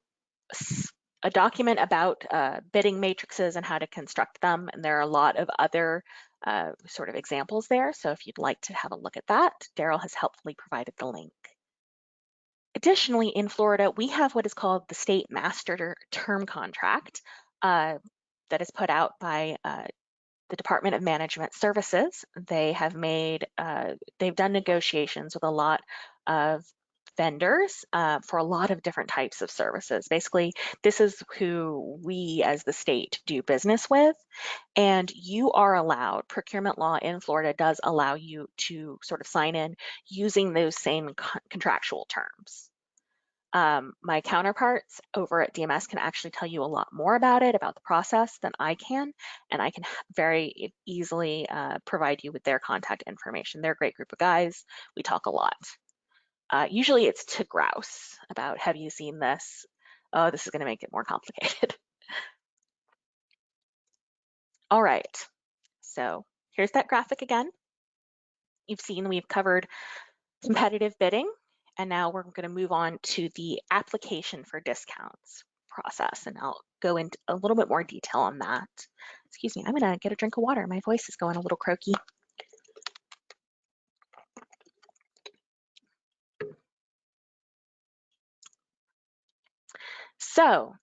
a document about uh, bidding matrices and how to construct them. And there are a lot of other uh, sort of examples there. So if you'd like to have a look at that, Daryl has helpfully provided the link. Additionally, in Florida, we have what is called the state master term contract uh, that is put out by uh, the Department of Management Services. They have made, uh, they've done negotiations with a lot of vendors uh, for a lot of different types of services. Basically, this is who we as the state do business with. And you are allowed, procurement law in Florida does allow you to sort of sign in using those same con- contractual terms. Um, my counterparts over at DMS can actually tell you a lot more about it, about the process than I can, and I can very easily uh, provide you with their contact information. They're a great group of guys. We talk a lot. Uh, usually it's to grouse about, have you seen this? Oh, this is going to make it more *laughs* complicated. All right, so here's that graphic again. You've seen we've covered competitive bidding, and now we're going to move on to the application for discounts process, and I'll go into a little bit more detail on that. Excuse me, I'm going to get a drink of water. My voice is going a little croaky. So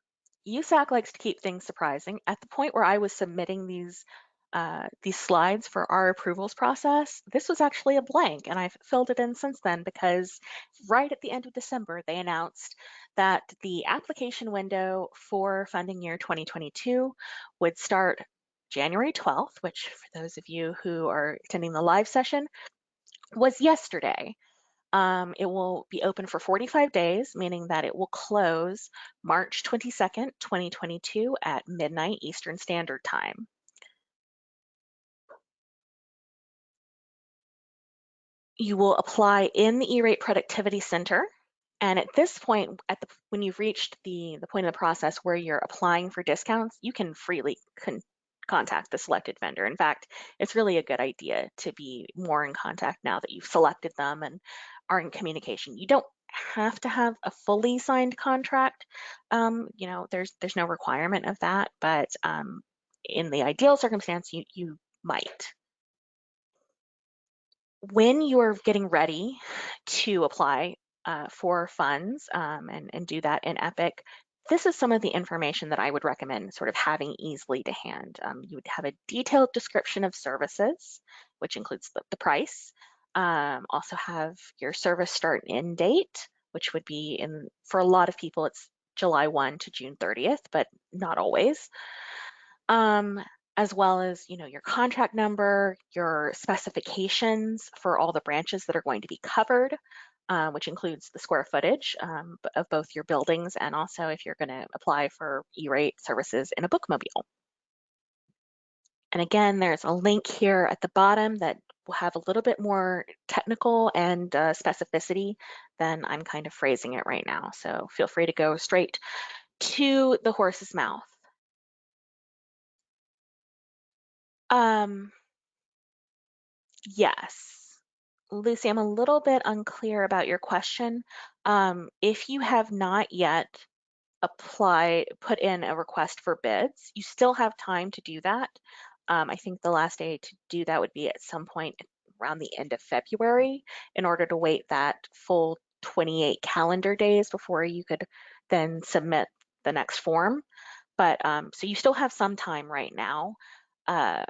USAC likes to keep things surprising. At the point where I was submitting these uh, these slides for our approvals process, this was actually a blank, and I've filled it in since then because right at the end of December, they announced that the application window for funding year 2022 would start January 12th, which for those of you who are attending the live session was yesterday. Um, it will be open for 45 days, meaning that it will close March 22nd, 2022 at midnight Eastern Standard Time. You will apply in the E-rate productivity center. And at this point, at the when you've reached the, the point of the process where you're applying for discounts, you can freely con contact the selected vendor. In fact, it's really a good idea to be more in contact now that you've selected them and are in communication. You don't have to have a fully signed contract. Um, you know, there's there's no requirement of that, but um, in the ideal circumstance, you you might. When you're getting ready to apply uh, for funds um, and, and do that in Epic, this is some of the information that I would recommend sort of having easily to hand. Um, you would have a detailed description of services, which includes the, the price. Um, also have your service start and end date, which would be in, for a lot of people, it's July 1 to June 30th, but not always. Um, as well as, you know, your contract number, your specifications for all the branches that are going to be covered, uh, which includes the square footage um, of both your buildings and also if you're going to apply for E-rate services in a bookmobile. And again, there's a link here at the bottom that will have a little bit more technical and uh, specificity than I'm kind of phrasing it right now. So feel free to go straight to the horse's mouth. Um, yes. Lucy, I'm a little bit unclear about your question. Um, if you have not yet applied, put in a request for bids, you still have time to do that. Um, I think the last day to do that would be at some point around the end of February in order to wait that full 28 calendar days before you could then submit the next form. But um, so you still have some time right now uh,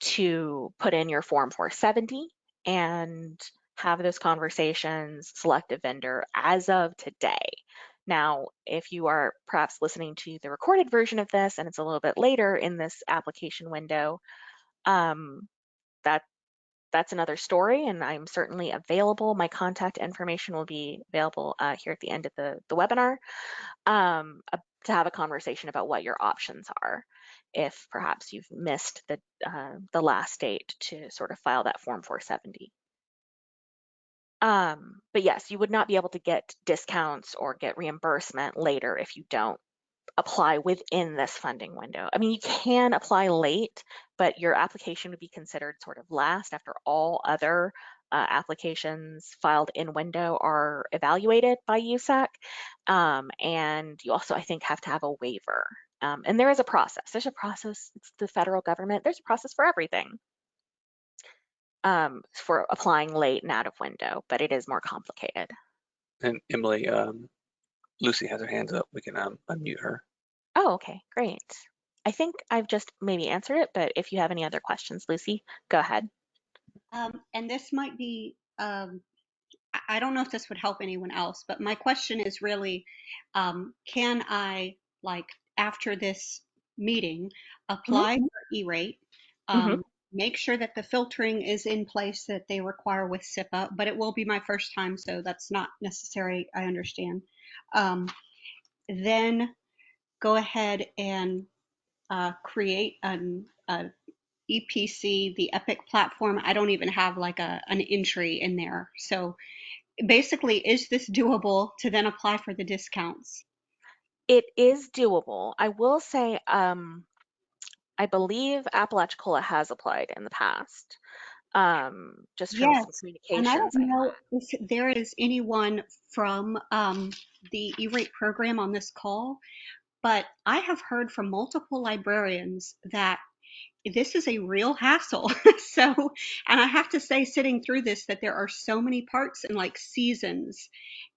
to put in your form 470 and have those conversations, select a vendor as of today. Now, if you are perhaps listening to the recorded version of this and it's a little bit later in this application window, um, that that's another story, and I'm certainly available. My contact information will be available uh, here at the end of the, the webinar um, uh, to have a conversation about what your options are if perhaps you've missed the, uh, the last date to sort of file that Form 470. Um, but yes, you would not be able to get discounts or get reimbursement later if you don't apply within this funding window. I mean, you can apply late, but your application would be considered sort of last after all other uh, applications filed in window are evaluated by USAC. Um, and you also, I think, have to have a waiver. Um, and there is a process. There's a process. It's the federal government. There's a process for everything um, for applying late and out of window, but it is more complicated. And Emily, um, Lucy has her hands up. We can um, unmute her. Oh, okay, great. I think I've just maybe answered it, but if you have any other questions, Lucy, go ahead. Um, and this might be, um, I- I don't know if this would help anyone else, but my question is really, um, can I, like, after this meeting, apply for E-rate? Um, Make sure that the filtering is in place that they require with CIPA, but it will be my first time, so that's not necessary, I understand. Um, then go ahead and uh, create an a EPC, the Epic platform. I don't even have like a an entry in there. So basically, is this doable to then apply for the discounts? It is doable. I will say, um, I believe Apalachicola has applied in the past. Um, just from some Yes, And I don't know if there is anyone from um, the E-rate program on this call, but I have heard from multiple librarians that this is a real hassle. *laughs* so, and I have to say, sitting through this, that there are so many parts and like seasons,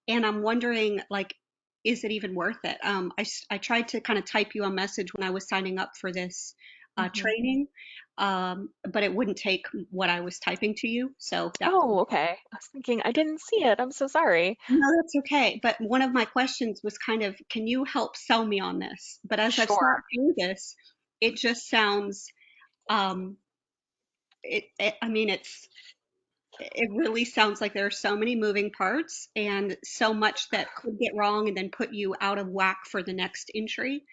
and I'm wondering, like, is it even worth it? Um, I, s- I tried to kind of type you a message when I was signing up for this uh, Mhm. training, um, but it wouldn't take what I was typing to you. So that Oh, okay. I was thinking I didn't see it. I'm so sorry. No, that's okay. But one of my questions was kind of, can you help sell me on this? But as I've Sure. thought through this, it just sounds, um, it, it, I mean, it's, it really sounds like there are so many moving parts and so much that could get wrong and then put you out of whack for the next entry.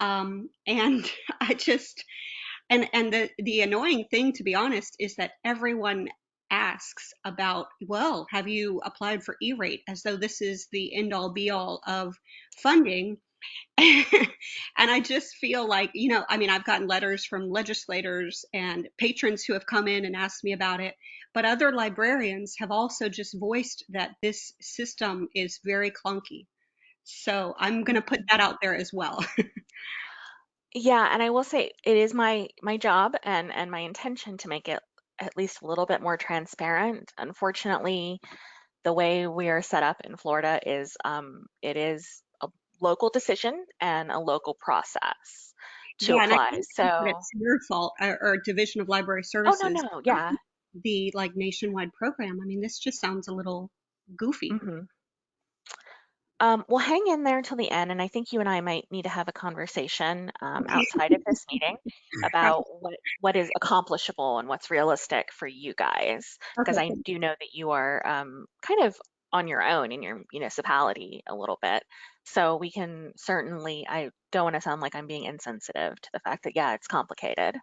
Um, and *laughs* I just, and and the the annoying thing to be honest is that everyone asks about well have you applied for e-rate as though this is the end all be all of funding *laughs* and i just feel like you know i mean i've gotten letters from legislators and patrons who have come in and asked me about it but other librarians have also just voiced that this system is very clunky so i'm going to put that out there as well *laughs* Yeah, and I will say it is my my job and and my intention to make it at least a little bit more transparent. Unfortunately, the way we are set up in Florida is um, it is local decision and a local process to yeah apply. So, it's your fault or, or division of library Services. oh no, no, yeah. the like nationwide program. I mean, this just sounds a little goofy. hmm Um, well, hang in there until the end, and I think you and I might need to have a conversation um, outside of this meeting about *laughs* what what is accomplishable and what's realistic for you guys, because Okay. I do know that you are um, kind of on your own in your municipality a little bit. So we can certainly. I don't want to sound like I'm being insensitive to the fact that yeah, it's complicated.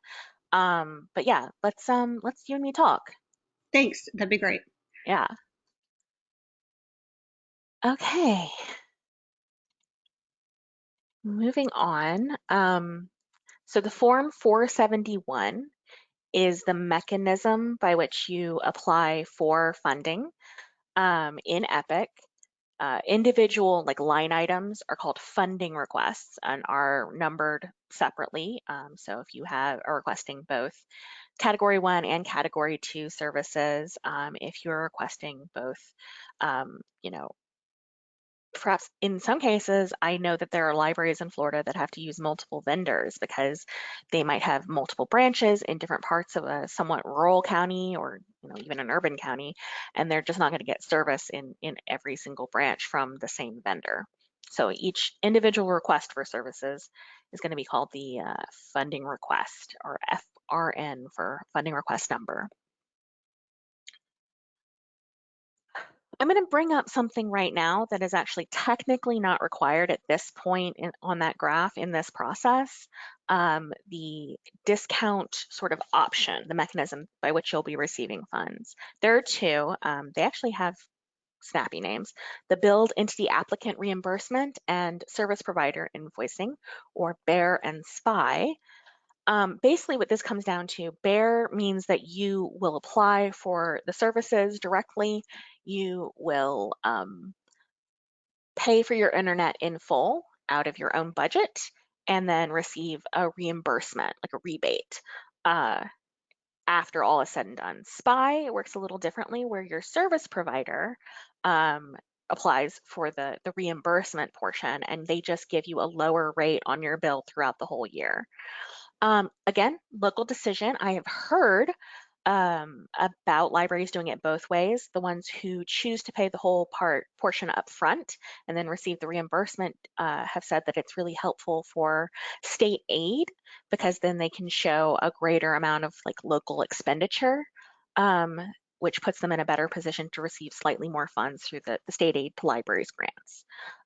Um, but yeah, let's um let's you and me talk. Thanks. That'd be great. Yeah. Okay. Moving on. Um, So the Form 471 is the mechanism by which you apply for funding um, in EPIC. Uh, individual like line items are called funding requests and are numbered separately. Um, so if you have are requesting both category one and category two services, um, if you're requesting both, um, you know, perhaps in some cases, I know that there are libraries in Florida that have to use multiple vendors because they might have multiple branches in different parts of a somewhat rural county or you know even an urban county, and they're just not going to get service in in every single branch from the same vendor. So each individual request for services is going to be called the uh, funding request or FRN for funding request number. I'm going to bring up something right now that is actually technically not required at this point in, on that graph in this process. Um, the discount sort of option, the mechanism by which you'll be receiving funds. There are two. Um, they actually have snappy names. The Billed Entity Applicant Reimbursement and Service Provider Invoicing, or BEAR and SPY. Um, basically, what this comes down to, BEAR means that you will apply for the services directly. You will um, pay for your internet in full out of your own budget and then receive a reimbursement, like a rebate, uh, after all is said and done. SPY works a little differently where your service provider um, applies for the, the reimbursement portion and they just give you a lower rate on your bill throughout the whole year. Um, again, local decision. I have heard um, about libraries doing it both ways. The ones who choose to pay the whole part portion up front and then receive the reimbursement uh, have said that it's really helpful for state aid because then they can show a greater amount of like local expenditure, um, which puts them in a better position to receive slightly more funds through the, the state aid to libraries grants.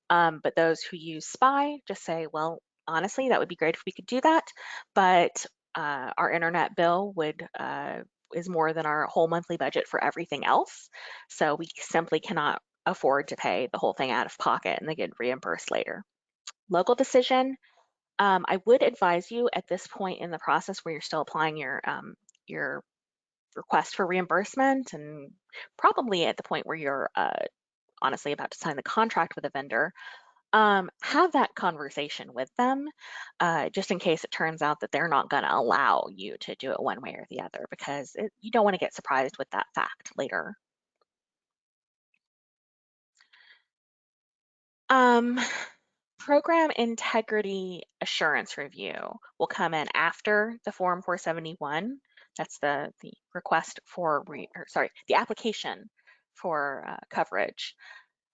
Um, but those who use SPY just say, well, honestly, that would be great if we could do that, but uh, our internet bill would uh, is more than our whole monthly budget for everything else. So we simply cannot afford to pay the whole thing out of pocket and they get reimbursed later. Local decision, um, I would advise you at this point in the process where you're still applying your, um, your request for reimbursement and probably at the point where you're uh, honestly about to sign the contract with a vendor, um, have that conversation with them uh, just in case it turns out that they're not going to allow you to do it one way or the other because it, you don't want to get surprised with that fact later. Um, program integrity assurance review will come in after the form 471. That's the, the request for, re, or sorry, the application for uh, coverage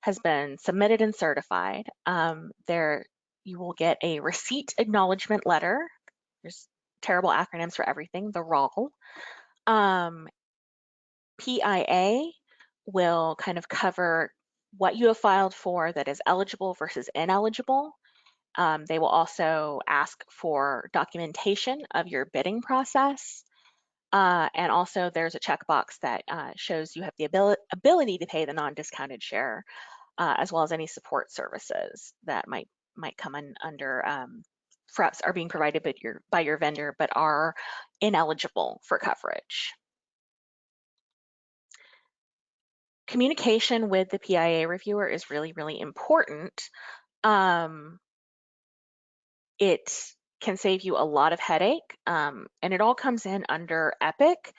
has been submitted and certified. Um, there, you will get a receipt acknowledgement letter. There's terrible acronyms for everything, the RAL. Um, PIA will kind of cover what you have filed for that is eligible versus ineligible. Um, they will also ask for documentation of your bidding process. Uh, and also there's a checkbox that uh, shows you have the abil ability to pay the non-discounted share uh, as well as any support services that might might come in under um, perhaps are being provided by your, by your vendor but are ineligible for coverage. Communication with the PIA reviewer is really, really important. Um, it can save you a lot of headache um, and it all comes in under EPIC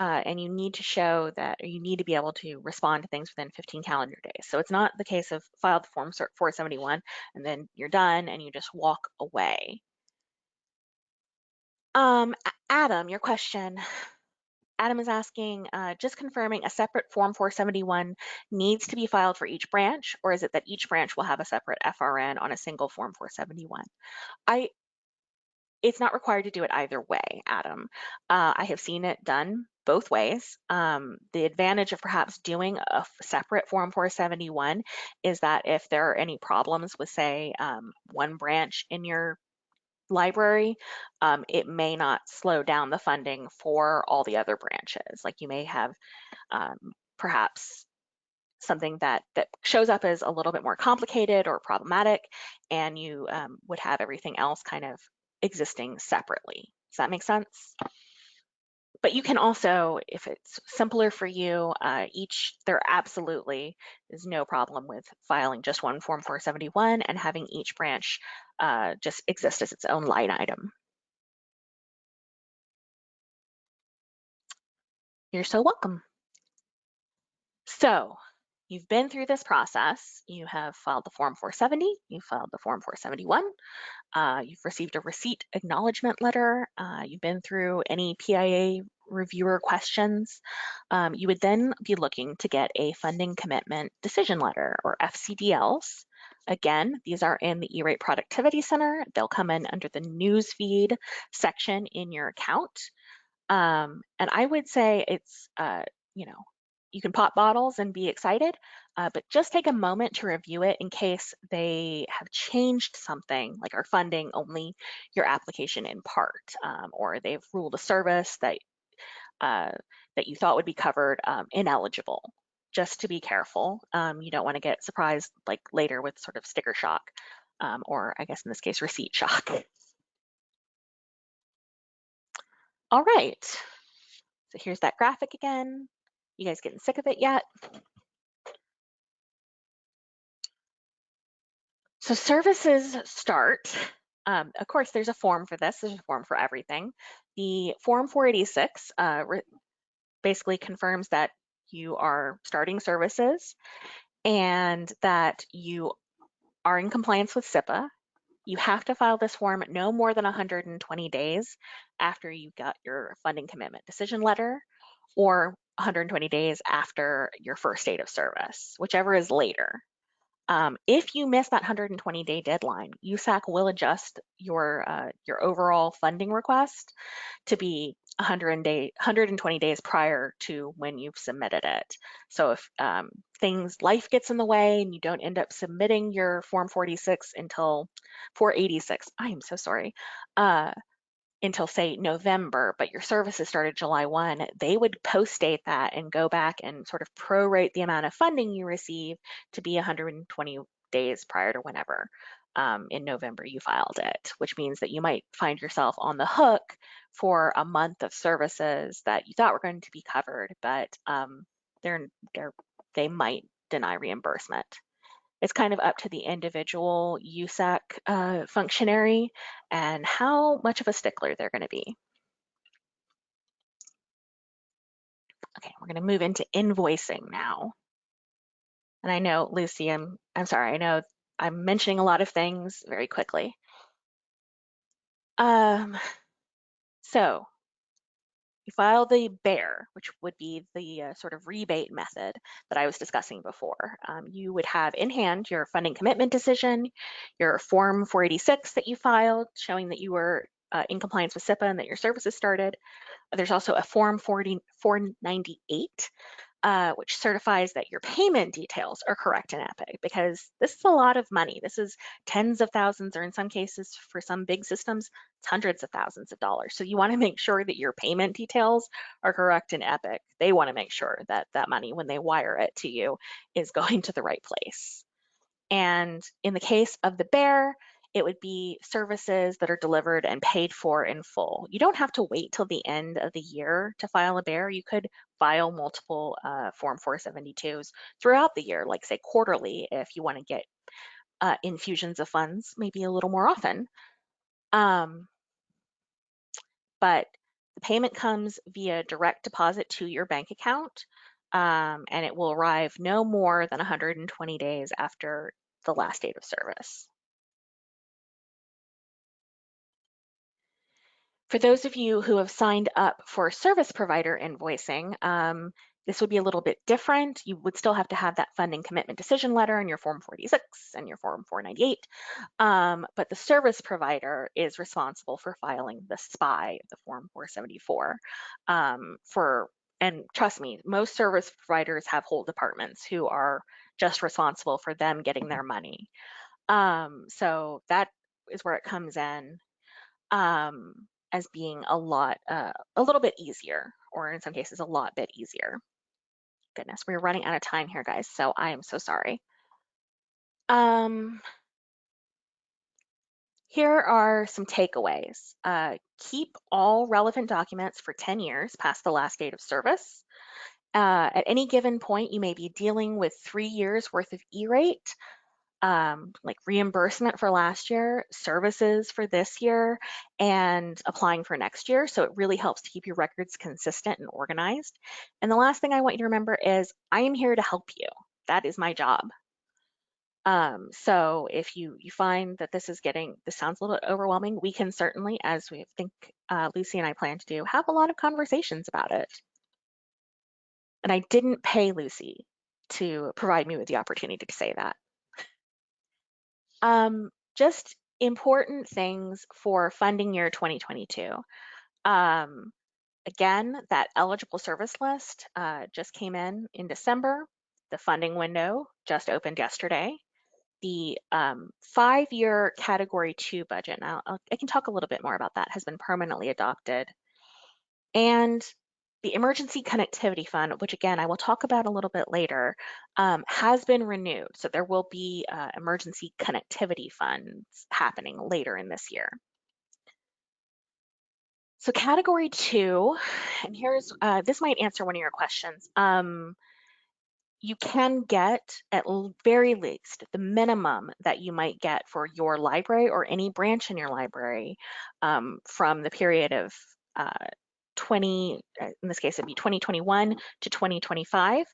uh, and you need to show that or you need to be able to respond to things within 15 calendar days. So it's not the case of file the form 471 and then you're done and you just walk away. Um, Adam, your question. Adam is asking, uh, just confirming a separate Form 471 needs to be filed for each branch, or is it that each branch will have a separate FRN on a single Form 471? I, it's not required to do it either way, Adam. Uh, I have seen it done both ways. Um, the advantage of perhaps doing a separate Form 471 is that if there are any problems with, say, um, one branch in your library, um, it may not slow down the funding for all the other branches. Like you may have um, perhaps something that that shows up as a little bit more complicated or problematic, and you um, would have everything else kind of existing separately. Does that make sense? But you can also, if it's simpler for you, uh, each, there absolutely is no problem with filing just one Form 471 and having each branch uh, just exist as its own line item. You're so welcome. So you've been through this process. You have filed the Form 470, you filed the Form 471, uh, you've received a receipt acknowledgement letter, uh, you've been through any PIA reviewer questions. Um, you would then be looking to get a funding commitment decision letter or FCDLs. Again, these are in the E-Rate Productivity Center. They'll come in under the newsfeed section in your account. Um, and I would say it's, uh, you know, you can pop bottles and be excited, uh, but just take a moment to review it in case they have changed something, like are funding only your application in part, um, or they've ruled a service that uh, that you thought would be covered um, ineligible. Just to be careful, um, you don't want to get surprised like later with sort of sticker shock, um, or I guess in this case receipt shock. All right, so here's that graphic again. You guys getting sick of it yet? So services start. Um, of course, there's a form for this. There's a form for everything. The Form 486 uh, basically confirms that you are starting services and that you are in compliance with CIPA. You have to file this form no more than 120 days after you got your funding commitment decision letter or 120 days after your first date of service, whichever is later. Um, if you miss that 120 day deadline, USAC will adjust your uh, your overall funding request to be 100 day, 120 days prior to when you've submitted it. So if um, things, life gets in the way and you don't end up submitting your Form 46 until 486, I am so sorry, uh, until say November, but your services started July 1, they would post date that and go back and sort of prorate the amount of funding you receive to be 120 days prior to whenever um, in November you filed it, which means that you might find yourself on the hook for a month of services that you thought were going to be covered, but um, they're, they're, they might deny reimbursement it's kind of up to the individual USAC uh, functionary and how much of a stickler they're going to be. Okay, we're going to move into invoicing now. And I know, Lucy, I'm, I'm sorry, I know I'm mentioning a lot of things very quickly. Um, so you file the BEAR, which would be the uh, sort of rebate method that I was discussing before. Um, you would have in hand your funding commitment decision, your Form 486 that you filed showing that you were uh, in compliance with CIPA and that your services started. There's also a Form 40, 498 uh, which certifies that your payment details are correct in Epic because this is a lot of money. This is tens of thousands, or in some cases, for some big systems, it's hundreds of thousands of dollars. So you want to make sure that your payment details are correct in Epic. They want to make sure that that money, when they wire it to you, is *laughs* going to the right place. And in the case of the bear, it would be services that are delivered and paid for in full. You don't have to wait till the end of the year to file a bear. You could file multiple uh, Form 472s throughout the year, like say quarterly, if you want to get uh, infusions of funds maybe a little more often. Um, but the payment comes via direct deposit to your bank account, um, and it will arrive no more than 120 days after the last date of service. For those of you who have signed up for service provider invoicing, um, this would be a little bit different. You would still have to have that funding commitment decision letter in your Form 46 and your Form 498, um, but the service provider is responsible for filing the SPI, the Form 474. Um, for and trust me, most service providers have whole departments who are just responsible for them getting their money. Um, so that is where it comes in. Um, as being a lot, uh, a little bit easier, or in some cases, a lot bit easier. Goodness, we're running out of time here, guys, so I am so sorry. Um, here are some takeaways. Uh, keep all relevant documents for 10 years past the last date of service. Uh, at any given point, you may be dealing with three years worth of E-rate, um, like reimbursement for last year, services for this year, and applying for next year. So it really helps to keep your records consistent and organized. And the last thing I want you to remember is I am here to help you. That is my job. Um, so if you you find that this is getting this sounds a little bit overwhelming, we can certainly, as we think uh, Lucy and I plan to do, have a lot of conversations about it. And I didn't pay Lucy to provide me with the opportunity to say that. Um, just important things for funding year 2022. Um, again, that eligible service list uh, just came in in December. The funding window just opened yesterday. The um, five-year Category 2 budget, now I can talk a little bit more about that, has been permanently adopted. And the Emergency Connectivity Fund, which again, I will talk about a little bit later, um, has been renewed. So there will be uh, emergency connectivity funds happening later in this year. So category two, and here's, uh, this might answer one of your questions. Um, you can get at very least the minimum that you might get for your library or any branch in your library um, from the period of uh, 20, uh, in this case, it'd be 2021 to 2025,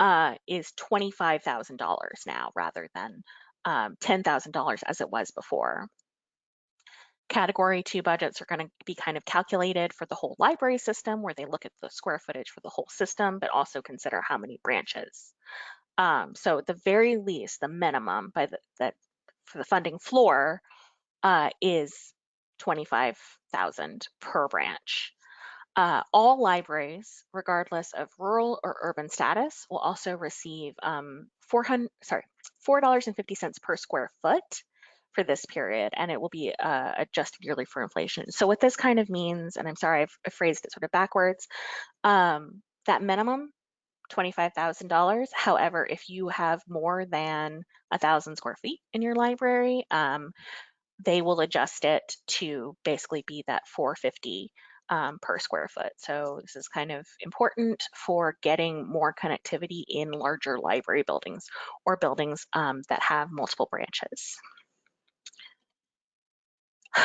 uh, is $25,000 now rather than um, $10,000 as it was before. Category two budgets are going to be kind of calculated for the whole library system where they look at the square footage for the whole system, but also consider how many branches. Um, so at the very least, the minimum by the, that for the funding floor uh, is 25,000 per branch. Uh, all libraries, regardless of rural or urban status, will also receive um, 400, sorry, $4.50 per square foot for this period, and it will be uh, adjusted yearly for inflation. So what this kind of means, and I'm sorry, I've, phrased it sort of backwards, um, that minimum, $25,000. However, if you have more than a thousand square feet in your library, um, they will adjust it to basically be that 450 um, per square foot. So this is kind of important for getting more connectivity in larger library buildings or buildings um, that have multiple branches. *sighs*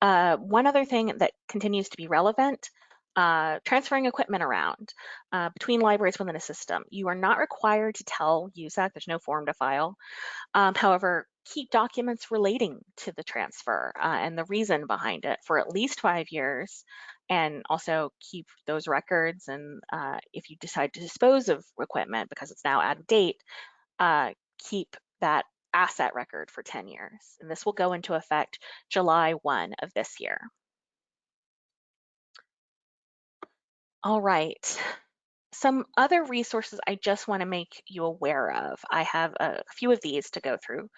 Uh, one other thing that continues to be relevant, uh, transferring equipment around uh, between libraries within a system. You are not required to tell USAC, there's no form to file. Um, however, keep documents relating to the transfer uh, and the reason behind it for at least five years and also keep those records and uh, if you decide to dispose of equipment because it's now out of date, uh, keep that asset record for 10 years. And this will go into effect July 1 of this year. All right. Some other resources I just want to make you aware of. I have a few of these to go through.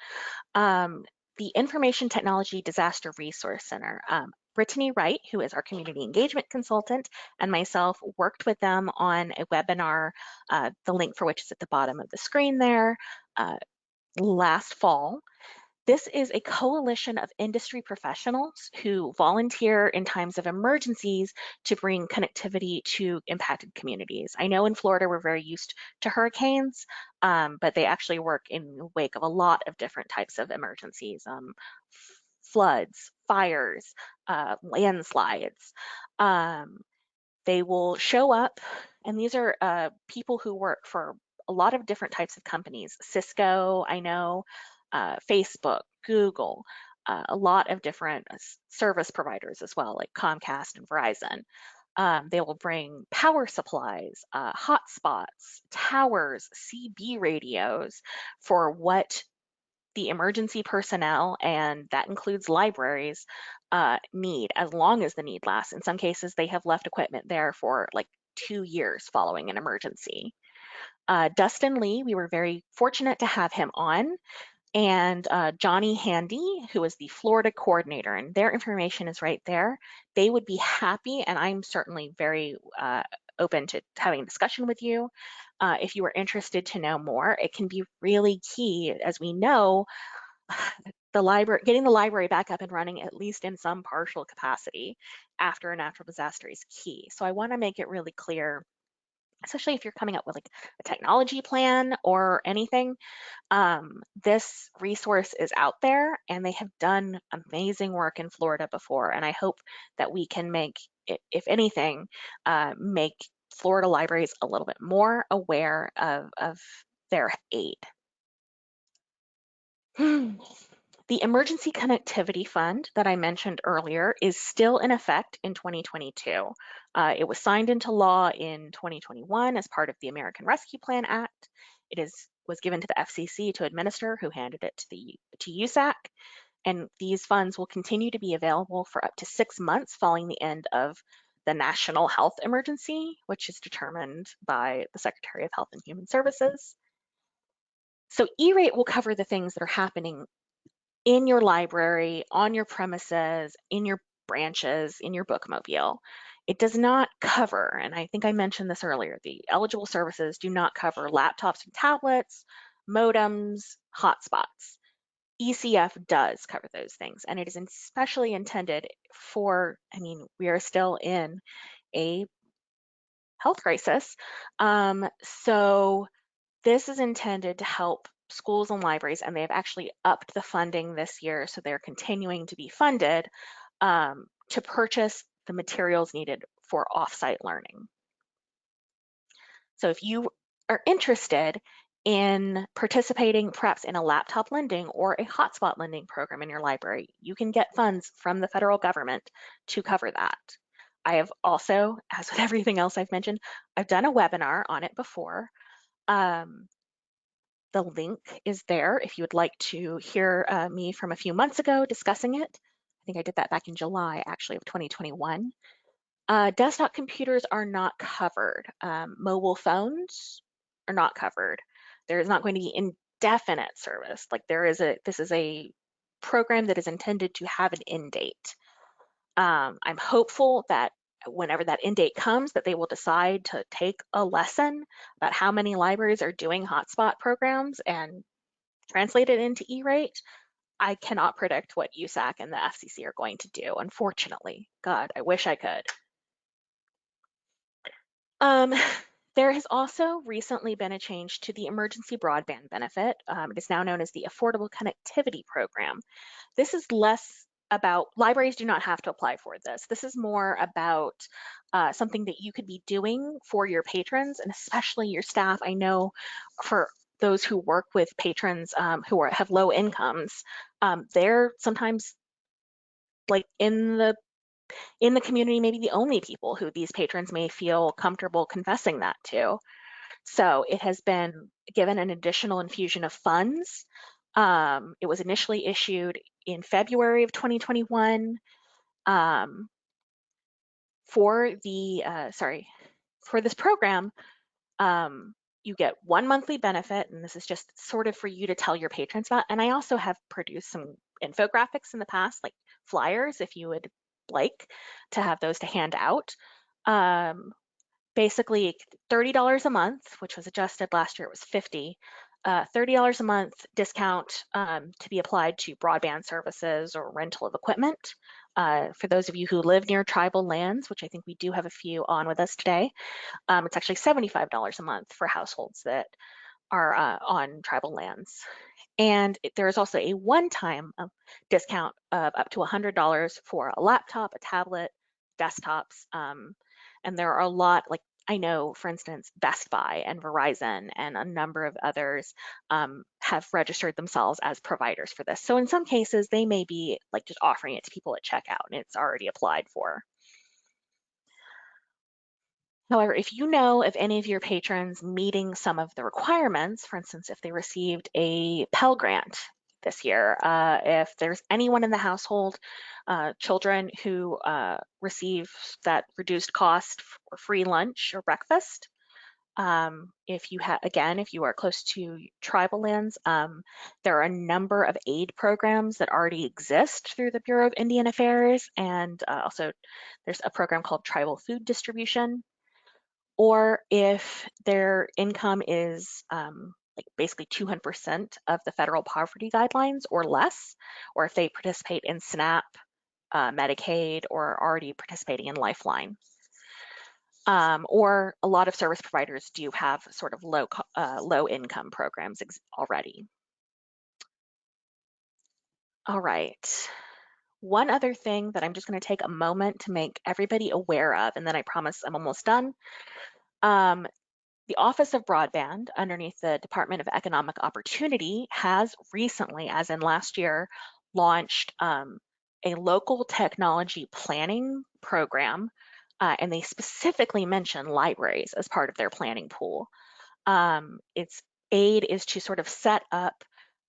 Um, the Information Technology Disaster Resource Center. Um, Brittany Wright, who is our community engagement consultant, and myself worked with them on a webinar, uh, the link for which is at the bottom of the screen there, uh, last fall. This is a coalition of industry professionals who volunteer in times of emergencies to bring connectivity to impacted communities. I know in Florida we're very used to hurricanes, um, but they actually work in the wake of a lot of different types of emergencies, um, floods, fires, uh, landslides. Um, they will show up, and these are uh, people who work for a lot of different types of companies. Cisco, I know, uh, Facebook, Google, uh, a lot of different uh, service providers as well, like Comcast and Verizon. Um, they will bring power supplies, uh, hotspots, towers, CB radios for what the emergency personnel, and that includes libraries, uh, need as long as the need lasts. In some cases, they have left equipment there for like two years following an emergency. Uh, Dustin Lee, we were very fortunate to have him on and uh, Johnny Handy, who is the Florida coordinator, and their information is right there. They would be happy, and I'm certainly very uh, open to having a discussion with you. Uh, if you are interested to know more, it can be really key, as we know, *sighs* the library, getting the library back up and running, at least in some partial capacity after a natural disaster is key. So I wanna make it really clear especially if you're coming up with like a technology plan or anything, um, this resource is out there and they have done amazing work in Florida before. And I hope that we can make, if anything, uh, make Florida libraries a little bit more aware of, of their aid. *sighs* *sighs* The Emergency Connectivity Fund that I mentioned earlier is still in effect in 2022. Uh, it was signed into law in 2021 as part of the American Rescue Plan Act. It is was given to the FCC to administer, who handed it to the to USAC. And these funds will continue to be available for up to six months following the end of the national health emergency, which is determined by the Secretary of Health and Human Services. So E-rate will cover the things that are happening in your library, on your premises, in your branches, in your bookmobile. It does not cover, and I think I mentioned this earlier, the eligible services do not cover laptops and tablets, modems, hotspots. ECF does cover those things, and it is especially intended for, I mean, we are still in a health crisis. Um, so this is intended to help schools and libraries, and they've actually upped the funding this year, so they're continuing to be funded um, to purchase the materials needed for offsite learning. So if you are interested in participating perhaps in a laptop lending or a hotspot lending program in your library, you can get funds from the federal government to cover that. I have also, as with everything else I've mentioned, I've done a webinar on it before. Um, the link is there if you would like to hear uh, me from a few months ago discussing it. I think I did that back in July actually of 2021. Uh, desktop computers are not covered. Um, mobile phones are not covered. There is not going to be indefinite service. Like there is a, this is a program that is intended to have an end date. Um, I'm hopeful that whenever that end date comes, that they will decide to take a lesson about how many libraries are doing hotspot programs and translate it into E-rate. I cannot predict what USAC and the FCC are going to do, unfortunately. God, I wish I could. Um, *laughs* there has also recently been a change to the emergency broadband benefit. Um, it is now known as the Affordable Connectivity Program. This is less about, libraries do not have to apply for this. This is more about uh, something that you could be doing for your patrons and especially your staff. I know for those who work with patrons um, who are, have low incomes, um, they're sometimes like in the in the community, maybe the only people who these patrons may feel comfortable confessing that to. So it has been given an additional infusion of funds. Um, it was initially issued in February of 2021 um, for the, uh, sorry, for this program, um, you get one monthly benefit, and this is just sort of for you to tell your patrons about. And I also have produced some infographics in the past, like flyers, if you would like to have those to hand out. Um, basically $30 a month, which was adjusted last year, it was 50. Uh, $30 a month discount um, to be applied to broadband services or rental of equipment. Uh, for those of you who live near tribal lands, which I think we do have a few on with us today, um, it's actually $75 a month for households that are uh, on tribal lands. And there is also a one-time um, discount of up to $100 for a laptop, a tablet, desktops. Um, and there are a lot, like I know, for instance, Best Buy and Verizon and a number of others um, have registered themselves as providers for this. So in some cases, they may be like just offering it to people at checkout and it's already applied for. However, if you know of any of your patrons meeting some of the requirements, for instance, if they received a Pell Grant this year, uh, if there's anyone in the household, uh, children who uh, receive that reduced cost for free lunch or breakfast, um, if you have, again, if you are close to tribal lands, um, there are a number of aid programs that already exist through the Bureau of Indian Affairs. And uh, also there's a program called Tribal Food Distribution or if their income is um, like basically 200% of the federal poverty guidelines or less, or if they participate in SNAP, uh, Medicaid, or are already participating in Lifeline. Um, or a lot of service providers do have sort of low, uh, low income programs already. All right. One other thing that I'm just going to take a moment to make everybody aware of, and then I promise I'm almost done, um, the Office of Broadband, underneath the Department of Economic Opportunity, has recently, as in last year, launched um, a local technology planning program, uh, and they specifically mention libraries as part of their planning pool. Um, its aid is to sort of set up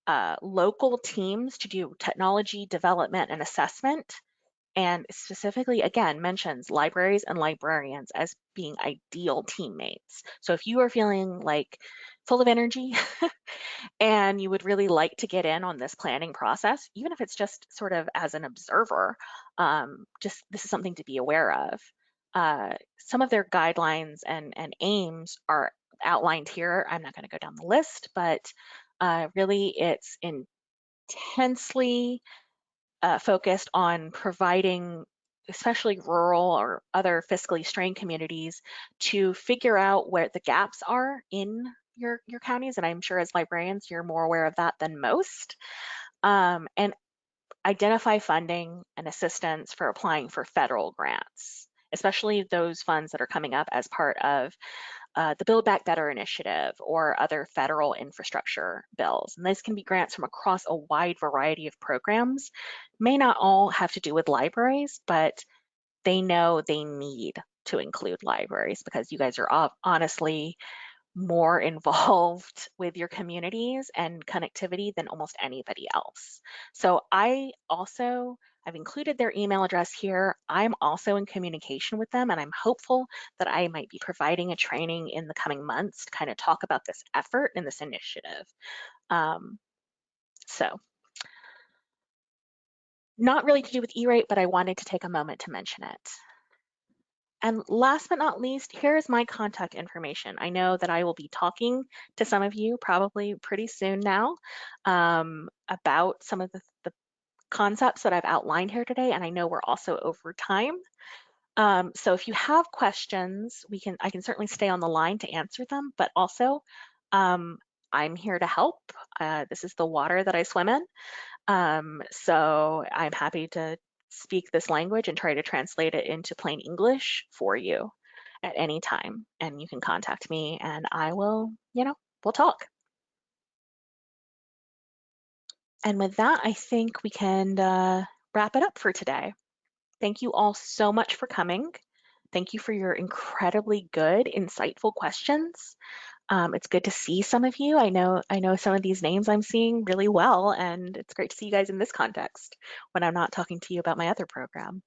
uh, local teams to do technology development and assessment and specifically, again, mentions libraries and librarians as being ideal teammates. So if you are feeling like full of energy *laughs* and you would really like to get in on this planning process, even if it's just sort of as an observer, um, just this is something to be aware of. Uh, some of their guidelines and, and aims are outlined here. I'm not going to go down the list, but uh, really it's intensely uh, focused on providing especially rural or other fiscally strained communities to figure out where the gaps are in your, your counties. And I'm sure as librarians, you're more aware of that than most. Um, and identify funding and assistance for applying for federal grants, especially those funds that are coming up as part of uh, the Build Back Better initiative or other federal infrastructure bills. And these can be grants from across a wide variety of programs. May not all have to do with libraries, but they know they need to include libraries because you guys are honestly more *laughs* involved with your communities and connectivity than almost anybody else. So I also I've included their email address here. I'm also in communication with them and I'm hopeful that I might be providing a training in the coming months to kind of talk about this effort and this initiative. Um, so not really to do with E-rate, but I wanted to take a moment to mention it. And last but not least, here is my contact information. I know that I will be talking to some of you probably pretty soon now um, about some of the, the concepts that I've outlined here today, and I know we're also over time. Um, so if you have questions, we can I can certainly stay on the line to answer them, but also um, I'm here to help. Uh, this is the water that I swim in. Um, so I'm happy to speak this language and try to translate it into plain English for you at any time. And you can contact me and I will, you know, we'll talk. And with that, I think we can uh, wrap it up for today. Thank you all so much for coming. Thank you for your incredibly good, insightful questions. Um, it's good to see some of you. I know I know some of these names I'm seeing really well, and it's great to see you guys in this context when I'm not talking to you about my other program.